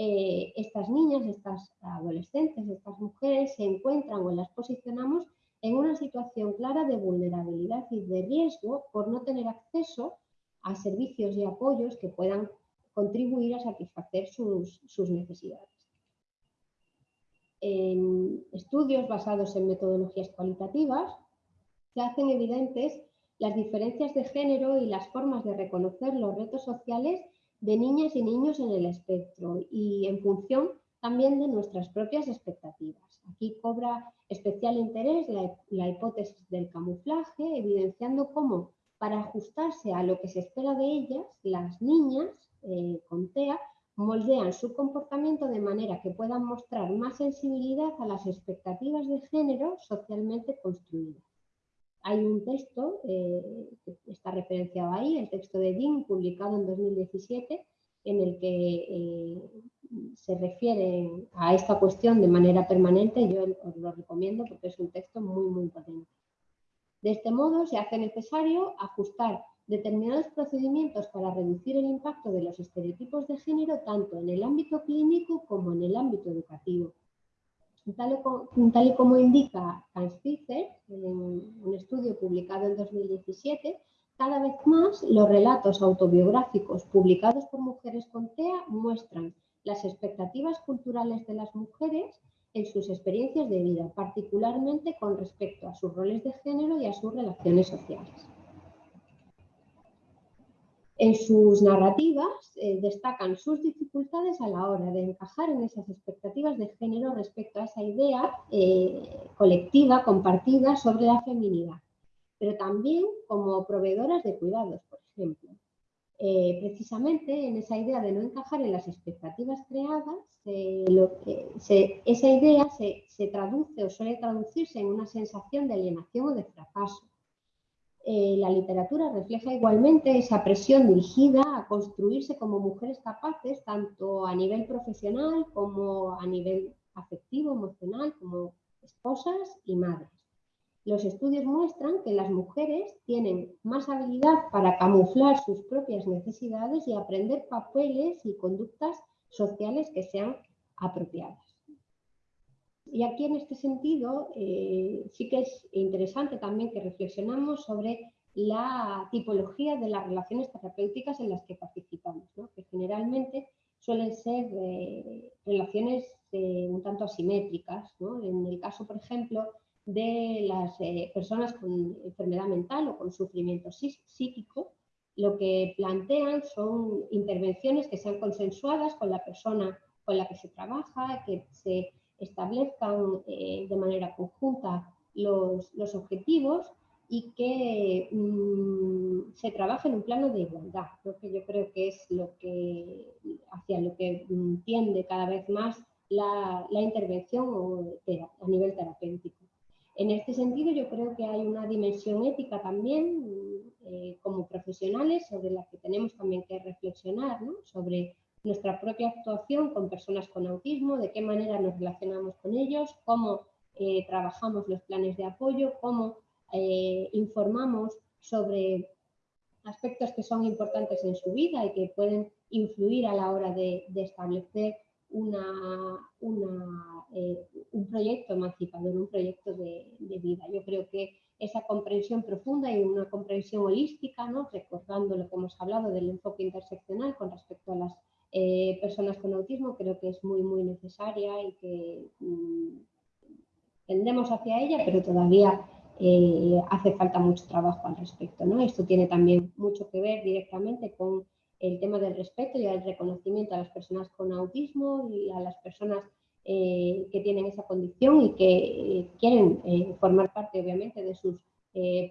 eh, estas niñas, estas adolescentes, estas mujeres se encuentran o las posicionamos en una situación clara de vulnerabilidad y de riesgo por no tener acceso a servicios y apoyos que puedan contribuir a satisfacer sus, sus necesidades. En estudios basados en metodologías cualitativas, se hacen evidentes las diferencias de género y las formas de reconocer los retos sociales de niñas y niños en el espectro y en función también de nuestras propias expectativas. Aquí cobra especial interés la, hipótesis del camuflaje, evidenciando cómo para ajustarse a lo que se espera de ellas, las niñas eh, con TEA moldean su comportamiento de manera que puedan mostrar más sensibilidad a las expectativas de género socialmente construidas. Hay un texto eh, que está referenciado ahí, el texto de Dean, publicado en 2017, en el que eh, se refiere a esta cuestión de manera permanente. Yo os lo recomiendo porque es un texto muy, muy potente. De este modo, se hace necesario ajustar determinados procedimientos para reducir el impacto de los estereotipos de género tanto en el ámbito clínico como en el ámbito educativo. Tal, y como indica en un estudio publicado en 2017, cada vez más los relatos autobiográficos publicados por mujeres con TEA muestran las expectativas culturales de las mujeres en sus experiencias de vida, particularmente con respecto a sus roles de género y a sus relaciones sociales. En sus narrativas eh, destacan sus dificultades a la hora de encajar en esas expectativas de género respecto a esa idea eh, colectiva, compartida sobre la feminidad, pero también como proveedoras de cuidados, por ejemplo. Eh, precisamente en esa idea de no encajar en las expectativas creadas, esa idea se traduce o suele traducirse en una sensación de alienación o de fracaso eh, la literatura refleja igualmente esa presión dirigida a construirse como mujeres capaces, tanto a nivel profesional como a nivel afectivo, emocional, como esposas y madres. Los estudios muestran que las mujeres tienen más habilidad para camuflar sus propias necesidades y aprender papeles y conductas sociales que sean apropiadas. Y aquí en este sentido eh, sí que es interesante también que reflexionamos sobre la tipología de las relaciones terapéuticas en las que participamos, que generalmente suelen ser eh, relaciones eh, un tanto asimétricas. En el caso, por ejemplo, de las personas con enfermedad mental o con sufrimiento psíquico, lo que plantean son intervenciones que sean consensuadas con la persona con la que se trabaja, que se establezcan eh, de manera conjunta los, objetivos y que mm, se trabaje en un plano de igualdad, que yo creo que es lo que hacia lo que tiende cada vez más la, intervención a nivel terapéutico. En este sentido, yo creo que hay una dimensión ética también eh, como profesionales sobre la que tenemos también que reflexionar, sobre nuestra propia actuación con personas con autismo, de qué manera nos relacionamos con ellos, cómo eh, trabajamos los planes de apoyo, cómo eh, informamos sobre aspectos que son importantes en su vida y que pueden influir a la hora de, establecer eh, un proyecto emancipador, un proyecto de, de, vida. Yo creo que esa comprensión profunda y una comprensión holística, ¿no? recordando lo que hemos hablado del enfoque interseccional con respecto a las eh, personas con autismo creo que es muy, muy necesaria y que mm, tendemos hacia ella, pero todavía eh, hace falta mucho trabajo al respecto. ¿no? Esto tiene también mucho que ver directamente con el tema del respeto y el reconocimiento a las personas con autismo y a las personas eh, que tienen esa condición y que quieren formar parte, obviamente, de sus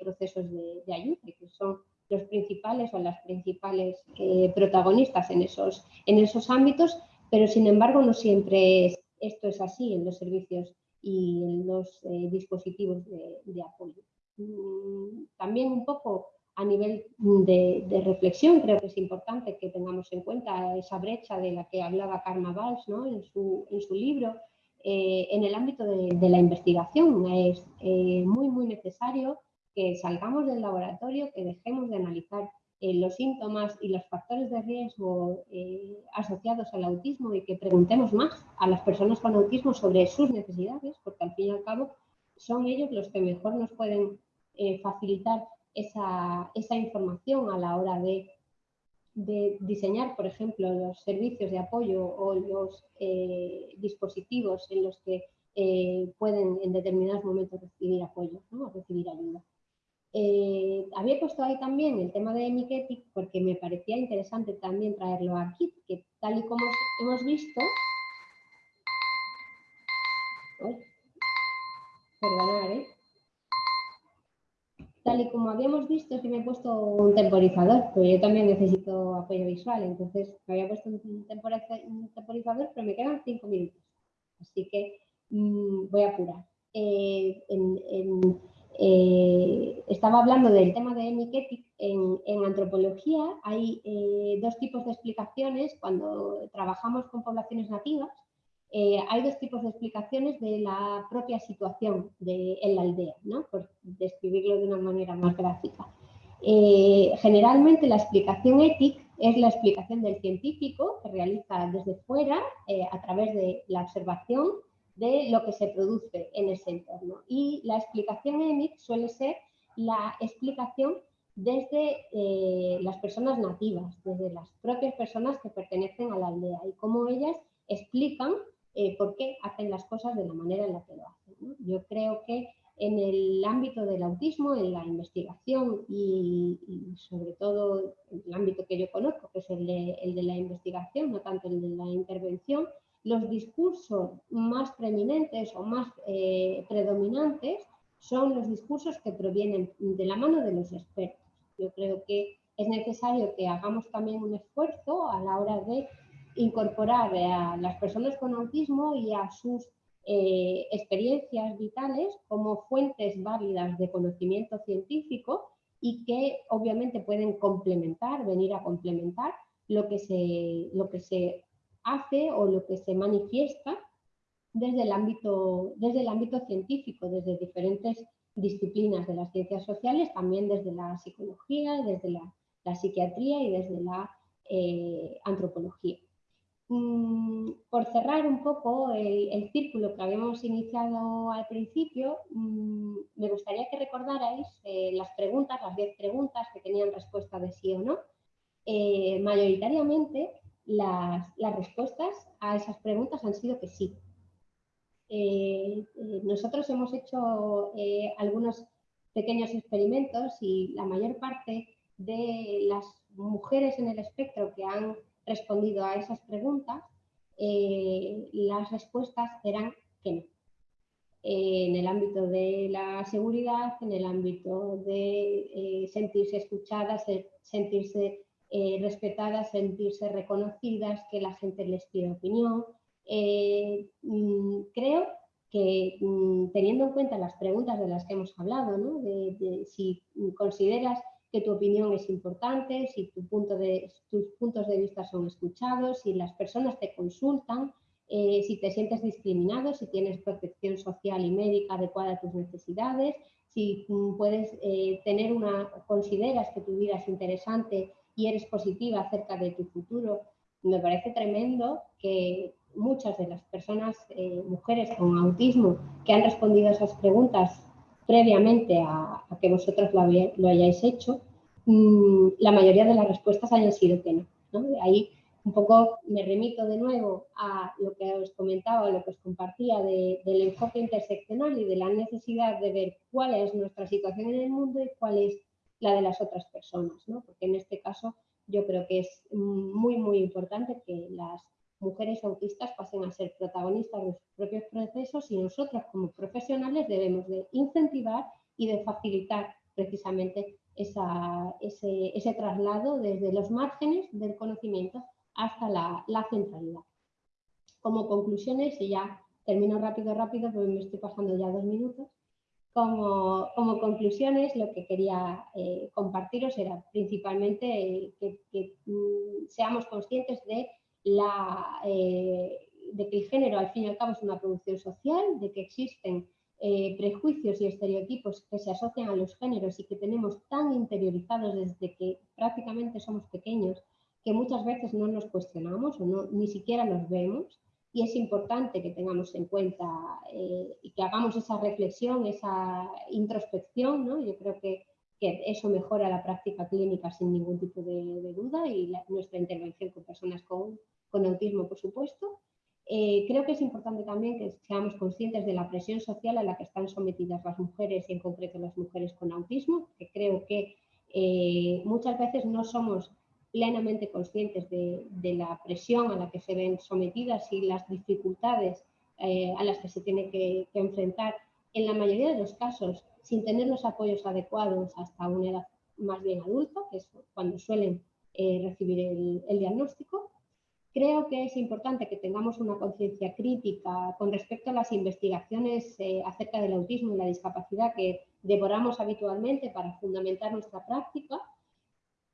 procesos de, de ayuda, que son los principales o las principales eh, protagonistas en esos, en esos ámbitos, pero sin embargo no siempre es esto es así en los servicios y en los eh, dispositivos de, apoyo. Mm, también un poco a nivel de, reflexión, creo que es importante que tengamos en cuenta esa brecha de la que hablaba Karma Valls en, su, libro. Eh, en el ámbito de, la investigación es muy, muy necesario que salgamos del laboratorio, que dejemos de analizar eh, los síntomas y los factores de riesgo eh, asociados al autismo y que preguntemos más a las personas con autismo sobre sus necesidades, porque al fin y al cabo son ellos los que mejor nos pueden eh, facilitar esa, información a la hora de, diseñar, por ejemplo, los servicios de apoyo o los dispositivos en los que pueden en determinados momentos recibir apoyo o recibir ayuda. Eh, había puesto ahí también el tema de Miketic porque me parecía interesante también traerlo aquí, que tal y como hemos visto... ¿eh? Tal y como habíamos visto, si me he puesto un temporizador, pero yo también necesito apoyo visual, entonces me había puesto un temporizador, pero me quedan cinco minutos. Así que mm, voy a apurar. Eh, en eh, estaba hablando del tema de Miketic. En, en antropología hay eh, dos tipos de explicaciones cuando trabajamos con poblaciones nativas. Eh, hay dos tipos de explicaciones de la propia situación de, en la aldea, ¿no? por describirlo de una manera más gráfica. generalmente la explicación ética es la explicación del científico que realiza desde fuera a través de la observación de lo que se produce en ese entorno. Y la explicación EMIC suele ser la explicación desde eh, las personas nativas, desde las propias personas que pertenecen a la aldea y cómo ellas explican eh, por qué hacen las cosas de la manera en la que lo hacen. Yo creo que en el ámbito del autismo, en la investigación y, sobre todo el ámbito que yo conozco, que es el de la investigación, no tanto el de la intervención, los discursos más preeminentes o más eh, predominantes son los discursos que provienen de la mano de los expertos. Yo creo que es necesario que hagamos también un esfuerzo a la hora de incorporar a las personas con autismo y a sus eh, experiencias vitales como fuentes válidas de conocimiento científico y que obviamente pueden complementar, venir a complementar lo que se, lo que se hace o lo que se manifiesta desde el ámbito, desde el ámbito científico, desde diferentes disciplinas de las ciencias sociales, también desde la psicología, desde la, psiquiatría y desde la eh, antropología. Mm, por cerrar un poco el, círculo que habíamos iniciado al principio, mm, me gustaría que recordarais eh, las preguntas, las 10 preguntas que tenían respuesta de sí o no. Eh, mayoritariamente las, respuestas a esas preguntas han sido que sí. Eh, eh, nosotros hemos hecho eh, algunos pequeños experimentos y la mayor parte de las mujeres en el espectro que han respondido a esas preguntas, las respuestas eran que no. en el ámbito de la seguridad, en el ámbito de sentirse escuchadas, sentirse eh, respetadas, sentirse reconocidas, que la gente les pida opinión. Eh, mm, creo que mm, teniendo en cuenta las preguntas de las que hemos hablado, de, si consideras que tu opinión es importante, si de, tus puntos de vista son escuchados, si las personas te consultan, eh, si te sientes discriminado, si tienes protección social y médica adecuada a tus necesidades, si mm, puedes tener una, consideras que tu vida es interesante y eres positiva acerca de tu futuro. Me parece tremendo que muchas de las personas, eh, mujeres con autismo, que han respondido a esas preguntas previamente a, que vosotros lo, hayáis hecho, mm, la mayoría de las respuestas hayan sido que no. ahí un poco me remito de nuevo a lo que os comentaba, lo que os compartía del enfoque interseccional y de la necesidad de ver cuál es nuestra situación en el mundo y cuál es la de las otras personas, ¿no? porque en este caso yo creo que es muy, muy importante que las mujeres autistas pasen a ser protagonistas de sus propios procesos y nosotros como profesionales debemos de incentivar y de facilitar precisamente ese, traslado desde los márgenes del conocimiento hasta la, la centralidad. Como conclusiones, y ya termino rápido, rápido, porque me estoy pasando ya dos minutos, como, conclusiones, lo que quería eh, compartiros era principalmente que, mm, seamos conscientes eh, de que el género al fin y al cabo es una producción social, de que existen eh, prejuicios y estereotipos que se asocian a los géneros y que tenemos tan interiorizados desde que prácticamente somos pequeños que muchas veces no nos cuestionamos o no, ni siquiera los vemos y es importante que tengamos en cuenta eh, y que hagamos esa reflexión, esa introspección, ¿no? yo creo que, que, eso mejora la práctica clínica sin ningún tipo de, duda y nuestra intervención con personas con, con autismo, por supuesto. Eh, creo que es importante también que seamos conscientes de la presión social a la que están sometidas las mujeres y en concreto las mujeres con autismo, que creo que eh, muchas veces no somos plenamente conscientes de, la presión a la que se ven sometidas y las dificultades eh, a las que se tiene que, enfrentar en la mayoría de los casos sin tener los apoyos adecuados hasta una edad más bien adulta, que es cuando suelen recibir el diagnóstico. Creo que es importante que tengamos una conciencia crítica con respecto a las investigaciones eh, acerca del autismo y la discapacidad que devoramos habitualmente para fundamentar nuestra práctica,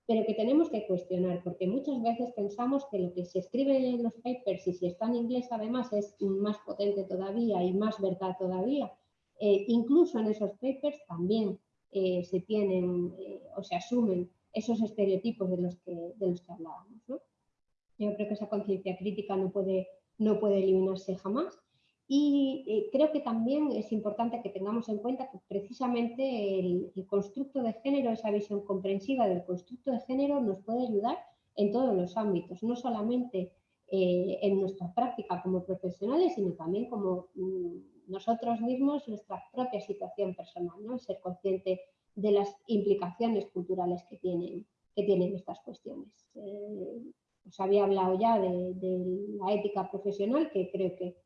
pero que tenemos que cuestionar, porque muchas veces pensamos que lo que se escribe en los papers, y si está en inglés además, es más potente todavía y más verdad todavía. Eh, incluso en esos papers también eh, se tienen o se asumen esos estereotipos de los que, de los que hablábamos. Yo creo que esa conciencia crítica no puede, no puede eliminarse jamás. Y eh, creo que también es importante que tengamos en cuenta que precisamente el, constructo de género, esa visión comprensiva del constructo de género nos puede ayudar en todos los ámbitos, no solamente eh, en nuestra práctica como profesionales, sino también como mm, nosotros mismos, nuestra propia situación personal, ¿no? ser consciente de las implicaciones culturales que tienen, que tienen estas cuestiones. Eh, os había hablado ya de, la ética profesional, que creo que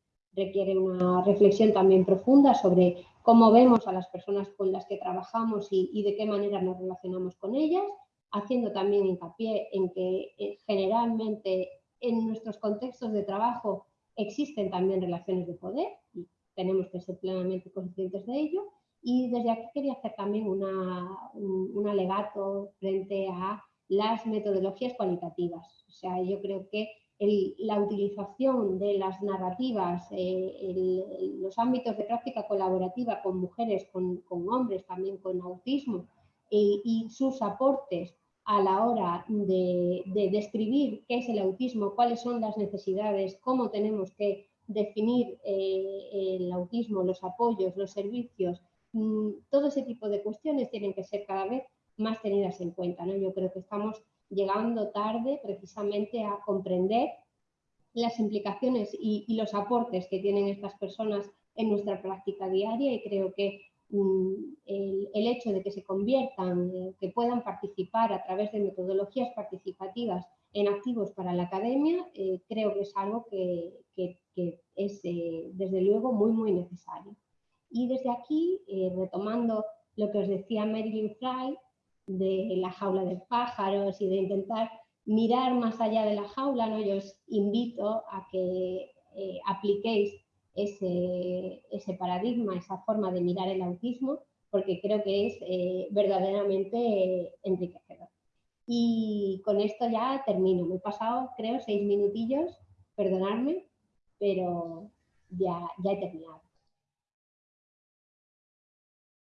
requiere una reflexión también profunda sobre cómo vemos a las personas con las que trabajamos y, de qué manera nos relacionamos con ellas, haciendo también hincapié en que eh, generalmente en nuestros contextos de trabajo existen también relaciones de poder y tenemos que ser plenamente conscientes de ello. Y desde aquí quería hacer también un alegato frente a las metodologías cualitativas. O sea, yo creo que la utilización de las narrativas, eh, los ámbitos de práctica colaborativa con mujeres, con, hombres, también con autismo, y sus aportes a la hora de, describir qué es el autismo, cuáles son las necesidades, cómo tenemos que definir eh, el autismo, los apoyos, los servicios, mm, todo ese tipo de cuestiones tienen que ser cada vez más tenidas en cuenta. Yo creo que estamos llegando tarde precisamente a comprender las implicaciones y, los aportes que tienen estas personas en nuestra práctica diaria y creo que mm, el, hecho de que se conviertan, eh, que puedan participar a través de metodologías participativas en activos para la academia, eh, creo que es algo que, es eh, desde luego muy, muy necesario. Y desde aquí, retomando lo que os decía Marilyn Fry, de la jaula de pájaros y de intentar mirar más allá de la jaula, ¿no? yo os invito a que eh, apliquéis ese, ese, paradigma, esa forma de mirar el autismo, porque creo que es eh, verdaderamente enriquecedor. Y con esto ya termino. Me he pasado, creo, seis minutillos, perdonadme, pero ya, ya he terminado.